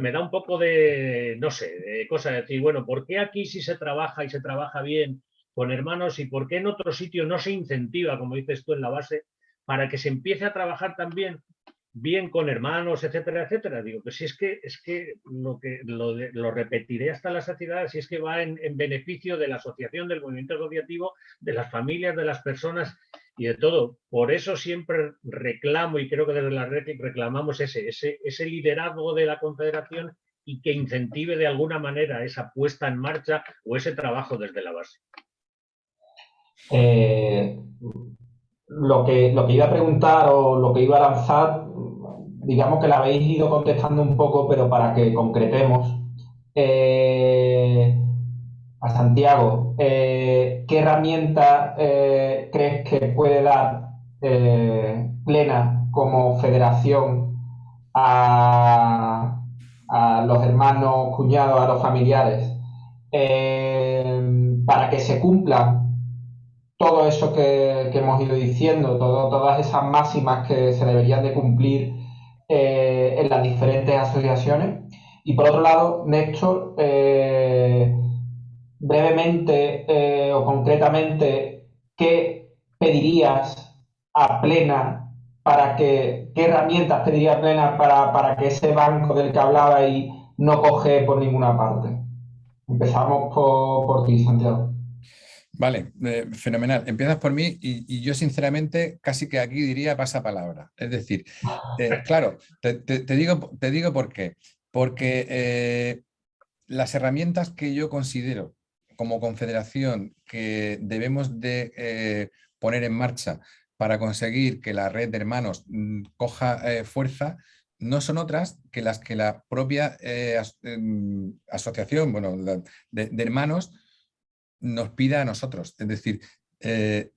me da un poco de, no sé, de cosa de decir, bueno, ¿por qué aquí sí se trabaja y se trabaja bien con hermanos y por qué en otro sitio no se incentiva, como dices tú en la base, para que se empiece a trabajar también bien con hermanos, etcétera, etcétera. Digo, pues si es que, es que lo que lo, repetiré hasta la saciedad, si es que va en, beneficio de la asociación, del movimiento asociativo, de las familias, de las personas y de todo. Por eso siempre reclamo, y creo que desde la red reclamamos ese, ese, liderazgo de la confederación y que incentive de alguna manera esa puesta en marcha o ese trabajo desde la base. Eh, lo, que, lo que iba a preguntar o lo que iba a lanzar digamos que la habéis ido contestando un poco, pero para que concretemos. Eh, a Santiago, eh, ¿qué herramienta eh, crees que puede dar Plena como federación a, los hermanos, cuñados, a los familiares, para que se cumpla todo eso que, hemos ido diciendo, todas esas máximas que se deberían de cumplir eh, en las diferentes asociaciones. Y por otro lado, Néstor, eh, brevemente eh, o concretamente, ¿qué pedirías a Plena para que, qué herramientas pediría Plena para, para que ese banco del que hablaba y no coge por ninguna parte? Empezamos por, por ti, Santiago. Vale, eh, fenomenal. Empiezas por mí y, yo sinceramente casi que aquí diría pasa palabra. Es decir, eh, claro, te, digo, te digo por qué. Porque eh, las herramientas que yo considero como confederación que debemos de poner en marcha para conseguir que la red de hermanos mm, coja fuerza, no son otras que las que la propia em, asociación bueno, de hermanos nos pida a nosotros. Es decir, eh,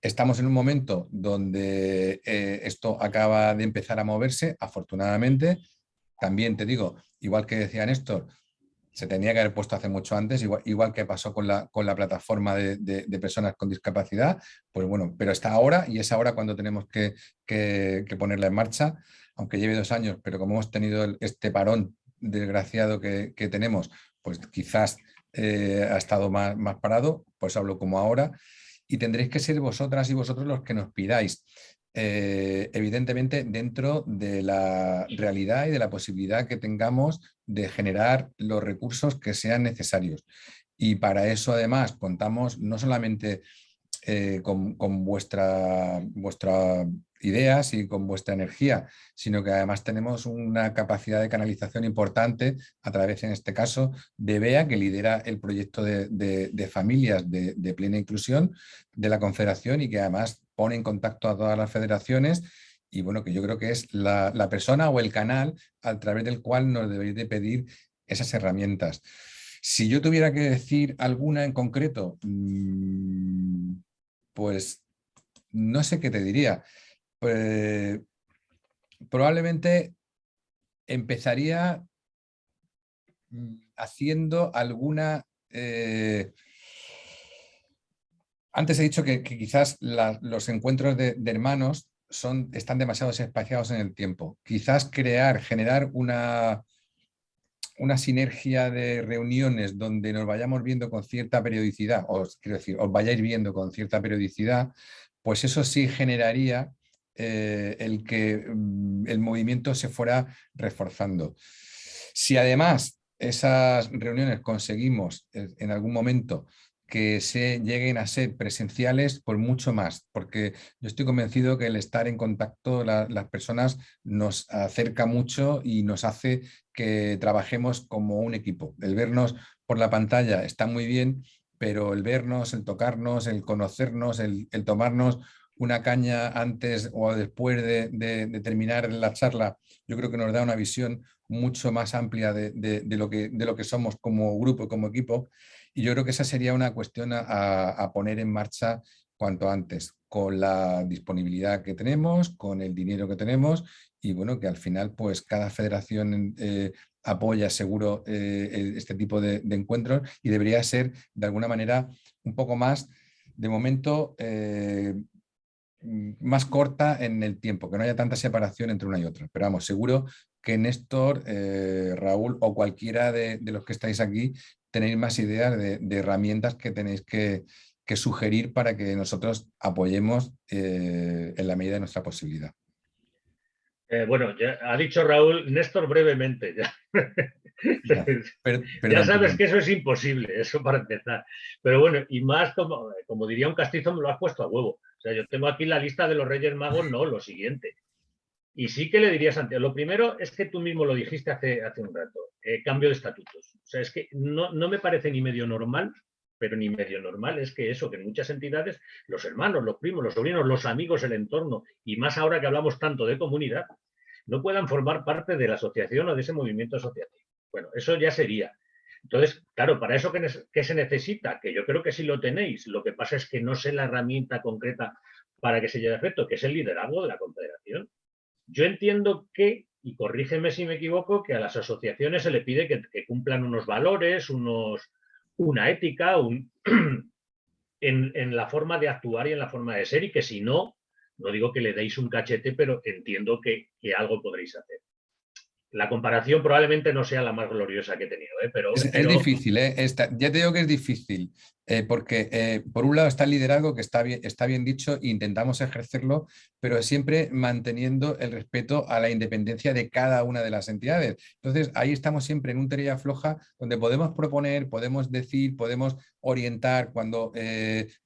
estamos en un momento donde eh, esto acaba de empezar a moverse, afortunadamente. También te digo, igual que decía Néstor, se tenía que haber puesto hace mucho antes, igual, que pasó con la, con la plataforma de, personas con discapacidad, pues bueno, pero está ahora y es ahora cuando tenemos que, ponerla en marcha, aunque lleve dos años, pero como hemos tenido este parón desgraciado que, que tenemos, pues quizás eh, ha estado más, más parado, pues hablo como ahora, y tendréis que ser vosotras y vosotros los que nos pidáis. Eh, evidentemente dentro de la realidad y de la posibilidad que tengamos de generar los recursos que sean necesarios. Y para eso además contamos no solamente eh, con, vuestra, vuestra ideas y con vuestra energía, sino que además tenemos una capacidad de canalización importante a través, en este caso, de BEA, que lidera el proyecto de, familias de, plena inclusión de la Confederación y que además pone en contacto a todas las federaciones y bueno, que yo creo que es la, persona o el canal a través del cual nos deberéis de pedir esas herramientas. Si yo tuviera que decir alguna en concreto, mm, pues no sé qué te diría. Pues, probablemente empezaría mm, haciendo alguna... Eh, antes he dicho que, quizás los encuentros de, hermanos están demasiado espaciados en el tiempo. Quizás crear, generar una, una sinergia de reuniones donde nos vayamos viendo con cierta periodicidad, os quiero decir, os vayáis viendo con cierta periodicidad, pues eso sí generaría eh, el que mm, el movimiento se fuera reforzando. Si además esas reuniones conseguimos eh, en algún momento que se lleguen a ser presenciales, por mucho más, porque yo estoy convencido que el estar en contacto, las personas nos acerca mucho y nos hace que trabajemos como un equipo. El vernos por la pantalla está muy bien, pero el vernos, el tocarnos, el conocernos, el tomarnos una caña antes o después de, terminar la charla, yo creo que nos da una visión mucho más amplia de, lo, que, de lo que somos como grupo, como equipo, y yo creo que esa sería una cuestión a, poner en marcha cuanto antes, con la disponibilidad que tenemos, con el dinero que tenemos, y bueno, que al final pues cada federación eh, apoya seguro eh, este tipo de, encuentros y debería ser de alguna manera un poco más de momento eh, más corta en el tiempo, que no haya tanta separación entre una y otra. Pero vamos, seguro que Néstor, eh, Raúl o cualquiera de, los que estáis aquí tenéis más ideas de, herramientas que tenéis que, sugerir para que nosotros apoyemos eh, en la medida de nuestra posibilidad. Eh, bueno, ya ha dicho Raúl, Néstor brevemente. Ya, ya sabes que eso es imposible, eso para empezar. Pero bueno, y más como, como diría un castizo, me lo has puesto a huevo yo tengo aquí la lista de los Reyes Magos, no, lo siguiente. Y sí que le diría Santiago, lo primero es que tú mismo lo dijiste hace, hace un rato, eh, cambio de estatutos. O sea, es que no, me parece ni medio normal, pero ni medio normal es que eso, que en muchas entidades, los hermanos, los primos, los sobrinos, los amigos, el entorno, y más ahora que hablamos tanto de comunidad, no puedan formar parte de la asociación o de ese movimiento asociativo. Bueno, eso ya sería. Entonces, claro, para eso ¿qué, se necesita? Que yo creo que sí lo tenéis. Lo que pasa es que no sé la herramienta concreta para que se lleve a efecto, que es el liderazgo de la confederación. Yo entiendo que, y corrígeme si me equivoco, que a las asociaciones se le pide que, cumplan unos valores, unos, una ética, en, la forma de actuar y en la forma de ser, y que si no, no digo que le deis un cachete, pero entiendo que algo podréis hacer la comparación probablemente no sea la más gloriosa que he tenido, ¿eh? pero, es, difícil, ¿eh? ya te digo que es difícil, eh, porque eh, por un lado está el liderazgo que está bien, está bien dicho intentamos ejercerlo, pero siempre manteniendo el respeto a la independencia de cada una de las entidades. Entonces ahí estamos siempre en un tarea floja donde podemos proponer, podemos decir, podemos orientar cuando,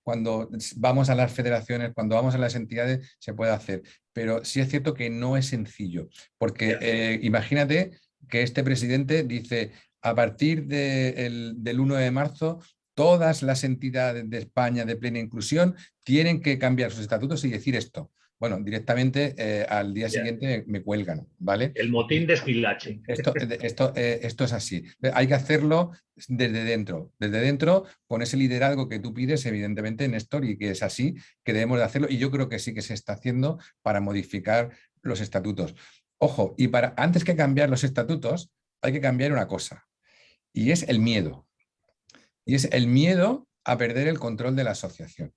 cuando vamos a las federaciones, cuando vamos a las entidades, se puede hacer. Pero sí es cierto que no es sencillo, porque imagínate que este presidente dice a partir del 1 de marzo todas las entidades de España de plena inclusión tienen que cambiar sus estatutos y decir esto. Bueno, directamente eh, al día siguiente me, cuelgan, ¿vale? El motín de esquilache. Esto, esto, eh, esto, es así. Hay que hacerlo desde dentro, desde dentro, con ese liderazgo que tú pides, evidentemente, Néstor, y que es así, que debemos de hacerlo, y yo creo que sí que se está haciendo para modificar los estatutos. Ojo, y para antes que cambiar los estatutos, hay que cambiar una cosa, y es el miedo. Y es el miedo a perder el control de la asociación.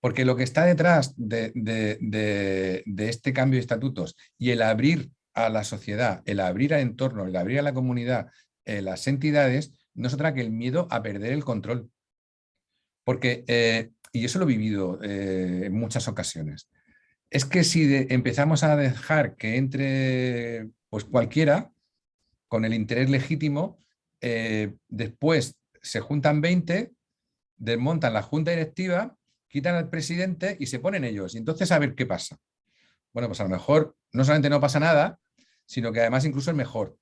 Porque lo que está detrás de, este cambio de estatutos y el abrir a la sociedad, el abrir al entorno, el abrir a la comunidad, eh, las entidades, no es otra que el miedo a perder el control. Porque, eh, y eso lo he vivido eh, en muchas ocasiones, es que si empezamos a dejar que entre pues cualquiera con el interés legítimo, después se juntan 20, desmontan la junta directiva quitan al presidente y se ponen ellos. Y entonces a ver qué pasa. Bueno, pues a lo mejor no solamente no pasa nada, sino que además incluso es mejor.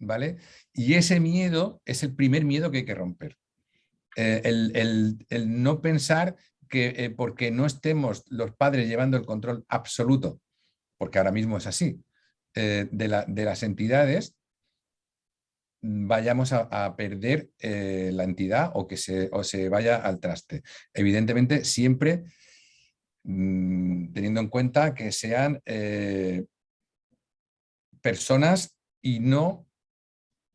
¿vale? Y ese miedo es el primer miedo que hay que romper. Eh, el, no pensar que eh, porque no estemos los padres llevando el control absoluto, porque ahora mismo es así, eh, de, las entidades, vayamos a, perder la entidad o que se, o se vaya al traste. Evidentemente, siempre mm, teniendo en cuenta que sean personas y no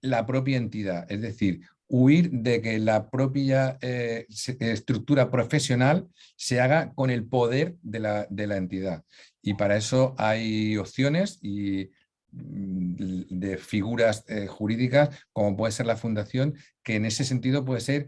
la propia entidad. Es decir, huir de que la propia eh, estructura profesional se haga con el poder de la, de la entidad. Y para eso hay opciones y mm, de figuras eh, jurídicas, como puede ser la fundación, que en ese sentido puede ser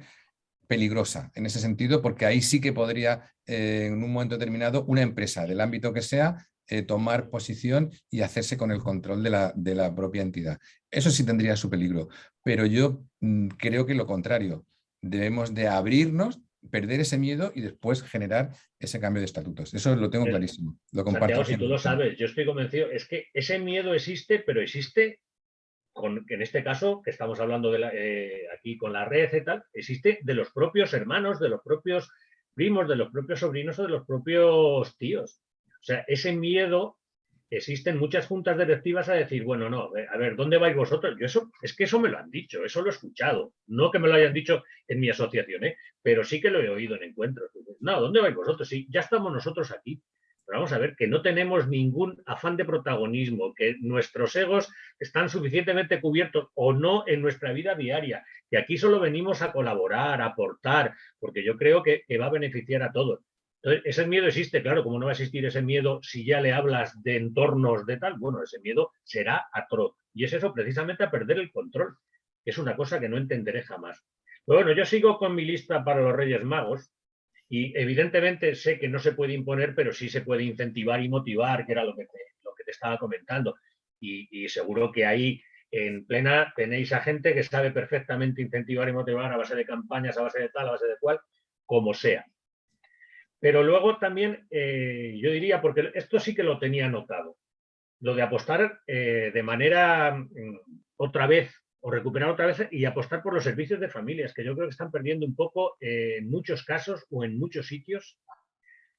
peligrosa, en ese sentido, porque ahí sí que podría, eh, en un momento determinado, una empresa del ámbito que sea, eh, tomar posición y hacerse con el control de la, de la, propia entidad. Eso sí tendría su peligro, pero yo mm, creo que lo contrario. Debemos de abrirnos, perder ese miedo y después generar ese cambio de estatutos. Eso lo tengo clarísimo. Lo comparto. si tú lo sabes, yo estoy convencido, es que ese miedo existe, pero existe con, en este caso, que estamos hablando de eh, aquí con la red y tal, existe de los propios hermanos, de los propios primos, de los propios sobrinos o de los propios tíos. O sea, ese miedo, existen muchas juntas directivas a decir, bueno, no, a ver, ¿dónde vais vosotros? Yo eso, es que eso me lo han dicho, eso lo he escuchado. No que me lo hayan dicho en mi asociación, ¿eh? pero sí que lo he oído en encuentros. No, ¿dónde vais vosotros? Sí, ya estamos nosotros aquí. Pero vamos a ver que no tenemos ningún afán de protagonismo, que nuestros egos están suficientemente cubiertos o no en nuestra vida diaria, que aquí solo venimos a colaborar, a aportar, porque yo creo que va a beneficiar a todos. Entonces, ese miedo existe, claro, como no va a existir ese miedo si ya le hablas de entornos de tal, bueno, ese miedo será atroz. Y es eso precisamente a perder el control, es una cosa que no entenderé jamás. Pero bueno, yo sigo con mi lista para los Reyes Magos y evidentemente sé que no se puede imponer, pero sí se puede incentivar y motivar, que era lo que te, lo que te estaba comentando. Y, y seguro que ahí en plena tenéis a gente que sabe perfectamente incentivar y motivar a base de campañas, a base de tal, a base de cual, como sea. Pero luego también, eh, yo diría, porque esto sí que lo tenía notado, lo de apostar eh, de manera mm, otra vez, o recuperar otra vez y apostar por los servicios de familias, que yo creo que están perdiendo un poco eh, en muchos casos o en muchos sitios,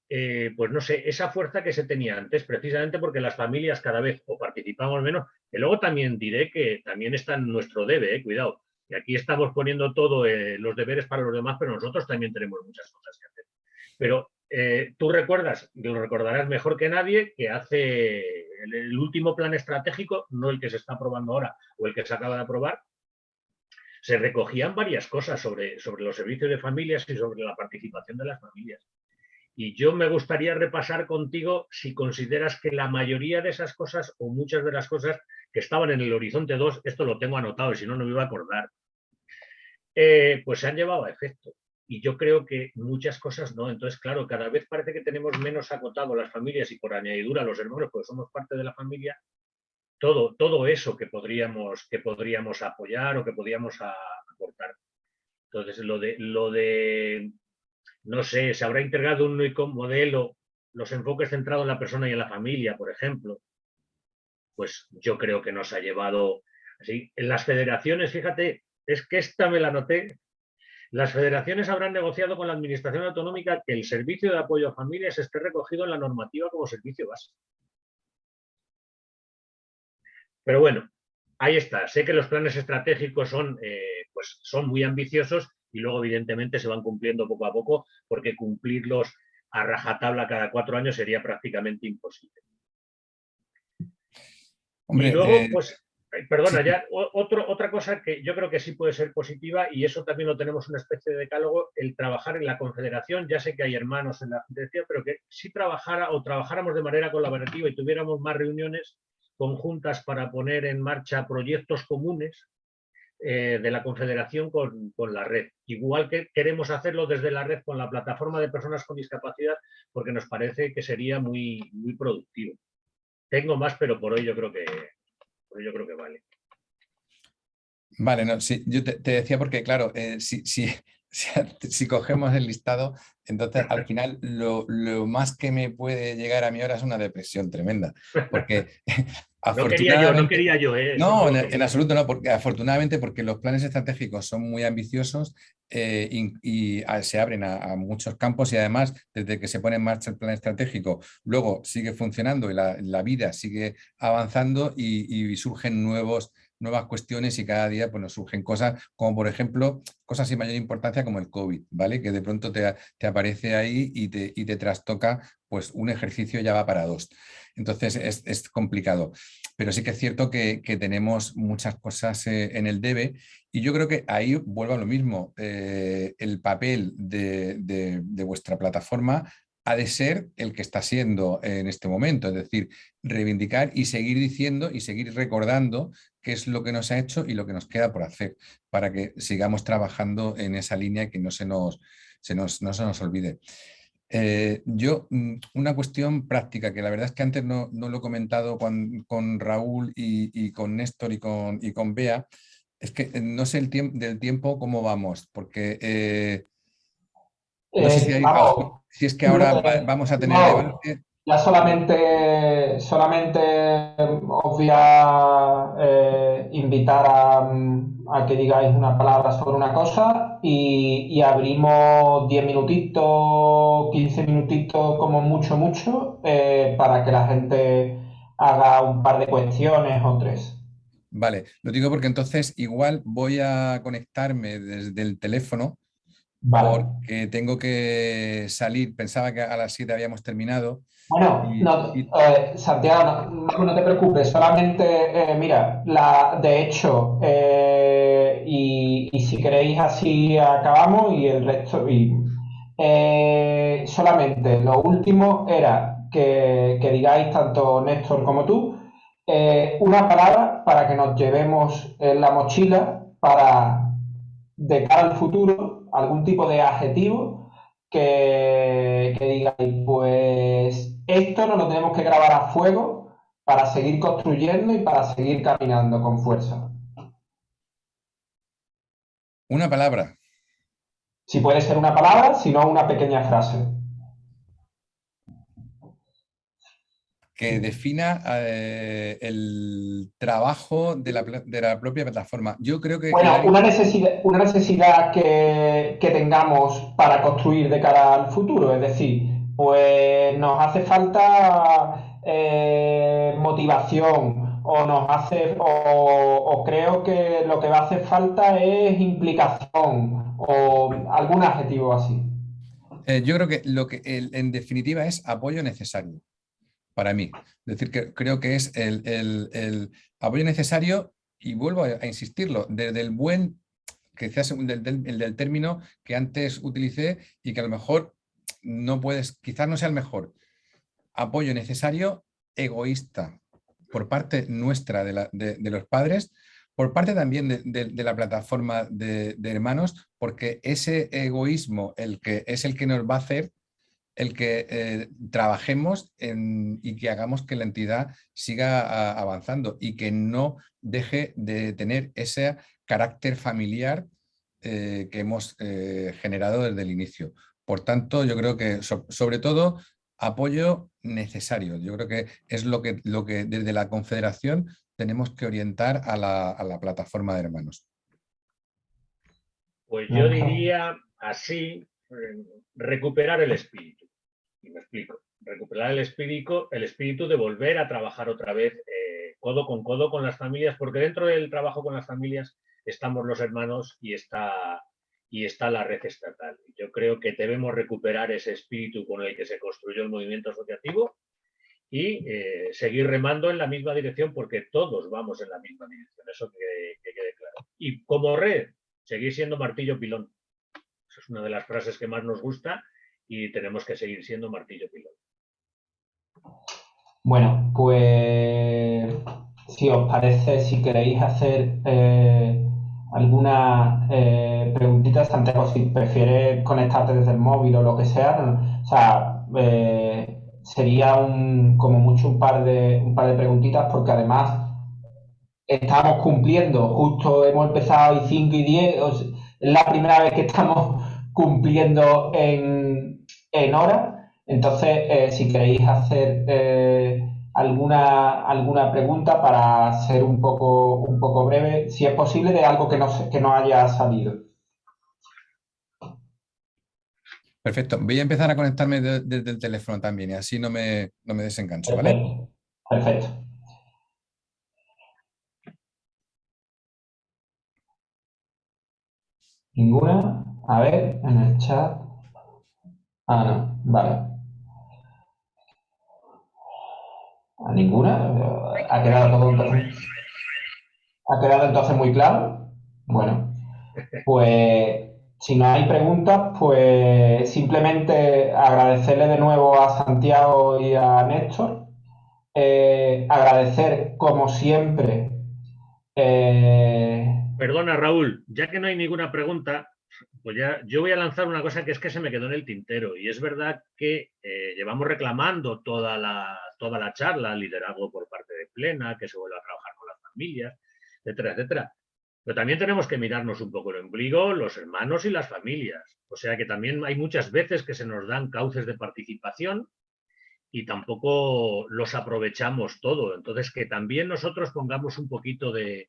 pues no sé, esa fuerza que se tenía antes, precisamente porque las familias cada vez o participamos menos, que luego también diré que también está en nuestro debe, cuidado, que aquí estamos poniendo todos los deberes para los demás, pero nosotros también tenemos muchas cosas que hacer. Pero eh, tú recuerdas, y lo recordarás mejor que nadie, que hace el, último plan estratégico, no el que se está aprobando ahora o el que se acaba de aprobar, se recogían varias cosas sobre, sobre los servicios de familias y sobre la participación de las familias. Y yo me gustaría repasar contigo si consideras que la mayoría de esas cosas o muchas de las cosas que estaban en el horizonte 2, esto lo tengo anotado y si no, no me iba a acordar, eh, pues se han llevado a efecto y yo creo que muchas cosas no. Entonces, claro, cada vez parece que tenemos menos acotado las familias y por añadidura los hermanos, porque somos parte de la familia, todo, todo eso que podríamos, que podríamos apoyar o que podríamos aportar. Entonces, lo de, lo de, no sé, se habrá integrado un único modelo, los enfoques centrados en la persona y en la familia, por ejemplo, pues yo creo que nos ha llevado así. En las federaciones, fíjate, es que esta me la noté, las federaciones habrán negociado con la Administración Autonómica que el servicio de apoyo a familias esté recogido en la normativa como servicio básico. Pero bueno, ahí está. Sé que los planes estratégicos son, eh, pues son muy ambiciosos y luego evidentemente se van cumpliendo poco a poco porque cumplirlos a rajatabla cada cuatro años sería prácticamente imposible. y luego, eh, pues, Perdona, ya otra cosa que yo creo que sí puede ser positiva y eso también lo tenemos una especie de decálogo, el trabajar en la confederación, ya sé que hay hermanos en la federación, pero que si trabajara o trabajáramos de manera colaborativa y tuviéramos más reuniones conjuntas para poner en marcha proyectos comunes eh, de la confederación con, con, la red. Igual que queremos hacerlo desde la red con la plataforma de personas con discapacidad, porque nos parece que sería muy, muy productivo. Tengo más, pero por hoy yo creo que, pues yo creo que vale. Vale, no, sí, yo te, decía porque, claro, eh, si, si, cogemos el listado, entonces al final lo, más que me puede llegar a mí ahora es una depresión tremenda. Porque no quería yo, no quería yo. ¿eh? No, en, absoluto no, porque afortunadamente porque los planes estratégicos son muy ambiciosos eh, y, se abren a, muchos campos y además desde que se pone en marcha el plan estratégico luego sigue funcionando y la, vida sigue avanzando y, y surgen nuevos nuevas cuestiones y cada día pues, nos surgen cosas como por ejemplo cosas sin mayor importancia como el COVID, ¿vale? Que de pronto te, aparece ahí y te, y te, trastoca pues un ejercicio ya va para dos. Entonces es, complicado. Pero sí que es cierto que, tenemos muchas cosas eh, en el debe y yo creo que ahí vuelvo a lo mismo. Eh, el papel de, de vuestra plataforma ha de ser el que está siendo en este momento, es decir, reivindicar y seguir diciendo y seguir recordando qué es lo que nos ha hecho y lo que nos queda por hacer, para que sigamos trabajando en esa línea y que no se nos, se nos, no se nos olvide. Eh, yo, mm, una cuestión práctica, que la verdad es que antes no, lo he comentado con, con Raúl y, con Néstor y con, y con Bea, es que no sé el tiempo del tiempo cómo vamos, porque eh, no sé si, es que ahora vamos a tener. Ya solamente, solamente os voy a eh, invitar a, que digáis una palabra sobre una cosa y, abrimos 10 minutitos, 15 minutitos como mucho, mucho, eh, para que la gente haga un par de cuestiones o tres. Vale, lo digo porque entonces igual voy a conectarme desde el teléfono porque tengo que salir, pensaba que a las 7 habíamos terminado. Bueno, eh, Santiago, no, te preocupes, solamente, eh, mira, la, de hecho, eh, y, si queréis así acabamos y el resto, y, solamente lo último era que, que, digáis tanto Néstor como tú una palabra para que nos llevemos en la mochila para de cara al futuro algún tipo de adjetivo que, que digáis, pues esto no lo tenemos que grabar a fuego para seguir construyendo y para seguir caminando con fuerza. Una palabra. Si puede ser una palabra, si no una pequeña frase. Que defina eh, el trabajo de la, propia plataforma. Yo creo que... Bueno, una necesidad, una necesidad que, tengamos para construir de cara al futuro, es decir, pues nos hace falta eh, motivación o nos hace o, creo que lo que va a hacer falta es implicación o algún adjetivo así. Eh, yo creo que lo que en definitiva es apoyo necesario para mí. Es decir, que creo que es el, apoyo necesario y vuelvo a, insistirlo, desde el buen, quizás el del, término que antes utilicé y que a lo mejor no puedes, quizás no sea el mejor. Apoyo necesario egoísta por parte nuestra de, los padres, por parte también de, la plataforma de, hermanos, porque ese egoísmo el que, es el que nos va a hacer el que eh, trabajemos y que hagamos que la entidad siga avanzando y que no deje de tener ese carácter familiar eh, que hemos eh, generado desde el inicio. Por tanto, yo creo que sobre todo apoyo necesario. Yo creo que es lo que, lo que desde la Confederación tenemos que orientar a la, a la plataforma de hermanos. Pues yo diría así, recuperar el espíritu. Y me explico. Recuperar el espíritu, el espíritu de volver a trabajar otra vez eh, codo con codo con las familias, porque dentro del trabajo con las familias estamos los hermanos y está, y está la red estatal. Yo creo que debemos recuperar ese espíritu con el que se construyó el movimiento asociativo y eh, seguir remando en la misma dirección porque todos vamos en la misma dirección, eso que, que, quede claro. Y como red, seguir siendo martillo pilón. Esa es una de las frases que más nos gusta y tenemos que seguir siendo martillo pilón. Bueno, pues si os parece, si queréis hacer eh, alguna eh, preguntita, Santiago, si prefieres conectarte desde el móvil o lo que sea, o sea, eh, sería un, como mucho un par de un par de preguntitas porque además estamos cumpliendo, justo hemos empezado y 5 y 10, la primera vez que estamos cumpliendo en, en hora. Entonces, eh, si queréis hacer eh, alguna, alguna pregunta para ser un poco, un poco breve, si es posible, de algo que no, que no haya salido. Perfecto. Voy a empezar a conectarme desde el teléfono también y así no me, no me desengancho, ¿vale? Perfecto. Ninguna. A ver, en el chat. Ah, no, vale. ¿A ninguna? ¿Ha quedado todo entonces? ¿Ha quedado entonces muy claro? Bueno, pues si no hay preguntas, pues simplemente agradecerle de nuevo a Santiago y a Néstor. Eh, agradecer, como siempre. Eh, Perdona, Raúl, ya que no hay ninguna pregunta, pues ya yo voy a lanzar una cosa que es que se me quedó en el tintero. Y es verdad que eh, llevamos reclamando toda la, toda la charla, liderazgo por parte de Plena, que se vuelva a trabajar con las familias, etcétera, etcétera. Pero también tenemos que mirarnos un poco el ombligo, los hermanos y las familias. O sea que también hay muchas veces que se nos dan cauces de participación y tampoco los aprovechamos todo. Entonces, que también nosotros pongamos un poquito de,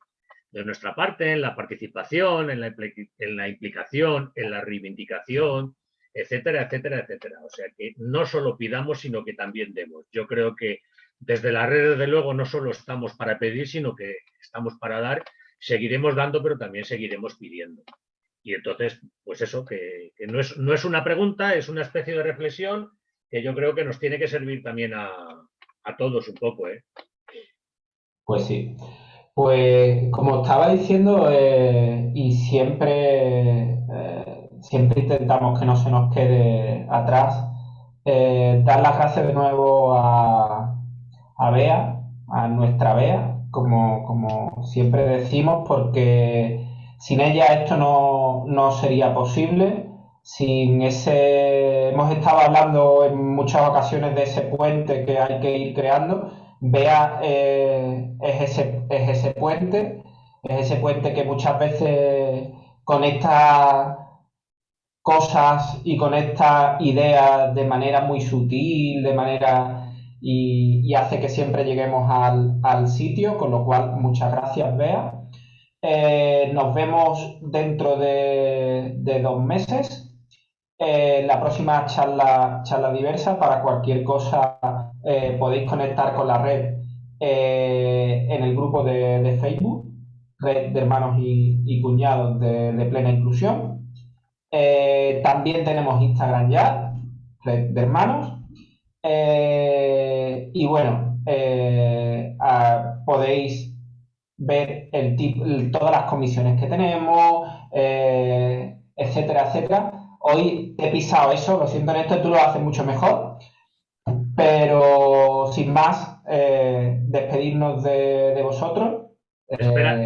nuestra parte en la participación, en la, implicación, en la reivindicación, etcétera, etcétera, etcétera. O sea, que no solo pidamos, sino que también demos. Yo creo que desde la red, desde luego, no solo estamos para pedir, sino que estamos para dar seguiremos dando, pero también seguiremos pidiendo. Y entonces, pues eso, que, no, es, no, es, una pregunta, es una especie de reflexión que yo creo que nos tiene que servir también a, todos un poco. ¿eh? Pues sí. Pues como estaba diciendo, eh, y siempre, eh, siempre intentamos que no se nos quede atrás, eh, dar las gracias de nuevo a, a Bea, a nuestra Bea, como, como siempre decimos, porque sin ella esto no, no sería posible. Sin ese, hemos estado hablando en muchas ocasiones de ese puente que hay que ir creando. Vea eh, es, ese, es ese puente, es ese puente que muchas veces conecta cosas y conecta ideas de manera muy sutil, de manera y, hace que siempre lleguemos al, sitio, con lo cual muchas gracias, Bea. Eh, nos vemos dentro de, dos meses. Eh, la próxima charla, charla diversa, para cualquier cosa eh, podéis conectar con la red en el grupo de, Facebook, Red de Hermanos y, Cuñados de, Plena Inclusión. también tenemos Instagram ya, Red de Hermanos. Eh, y bueno, eh, podéis ver el, todas las comisiones que tenemos, eh, etcétera, etcétera. Hoy he pisado eso, lo siento en esto, tú lo haces mucho mejor. Pero sin más, despedirnos de, vosotros. Espera,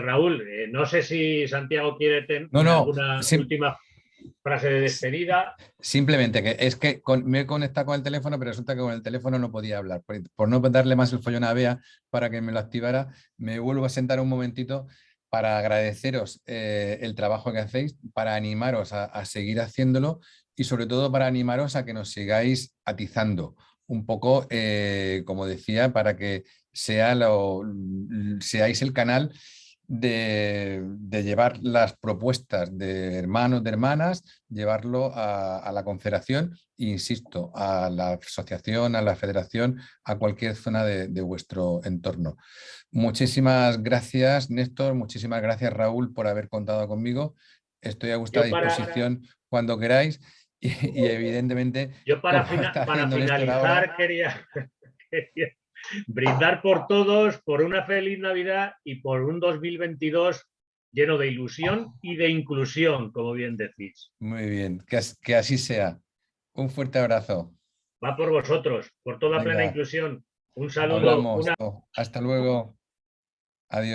Raúl, no sé si Santiago quiere tener alguna última frase de despedida. Simplemente que es que me he conectado con el teléfono, pero resulta que con el teléfono no podía hablar. Por, no darle más el follón a Bea para que me lo activara, me vuelvo a sentar un momentito para agradeceros eh, el trabajo que hacéis, para animaros a, seguir haciéndolo y sobre todo para animaros a que nos sigáis atizando un poco, eh, como decía, para que sea lo, seáis el canal de, llevar las propuestas de hermanos, de hermanas, llevarlo a, la confederación, insisto, a la asociación, a la federación, a cualquier zona de, vuestro entorno. Muchísimas gracias, Néstor, muchísimas gracias, Raúl, por haber contado conmigo. Estoy a vuestra disposición cuando queráis y, evidentemente... Yo para, finalizar quería brindar por todos, por una feliz Navidad y por un 2022 lleno de ilusión y de inclusión, como bien decís. Muy bien, que, así sea. Un fuerte abrazo. Va por vosotros, por toda plena inclusión. Un saludo. Hasta luego.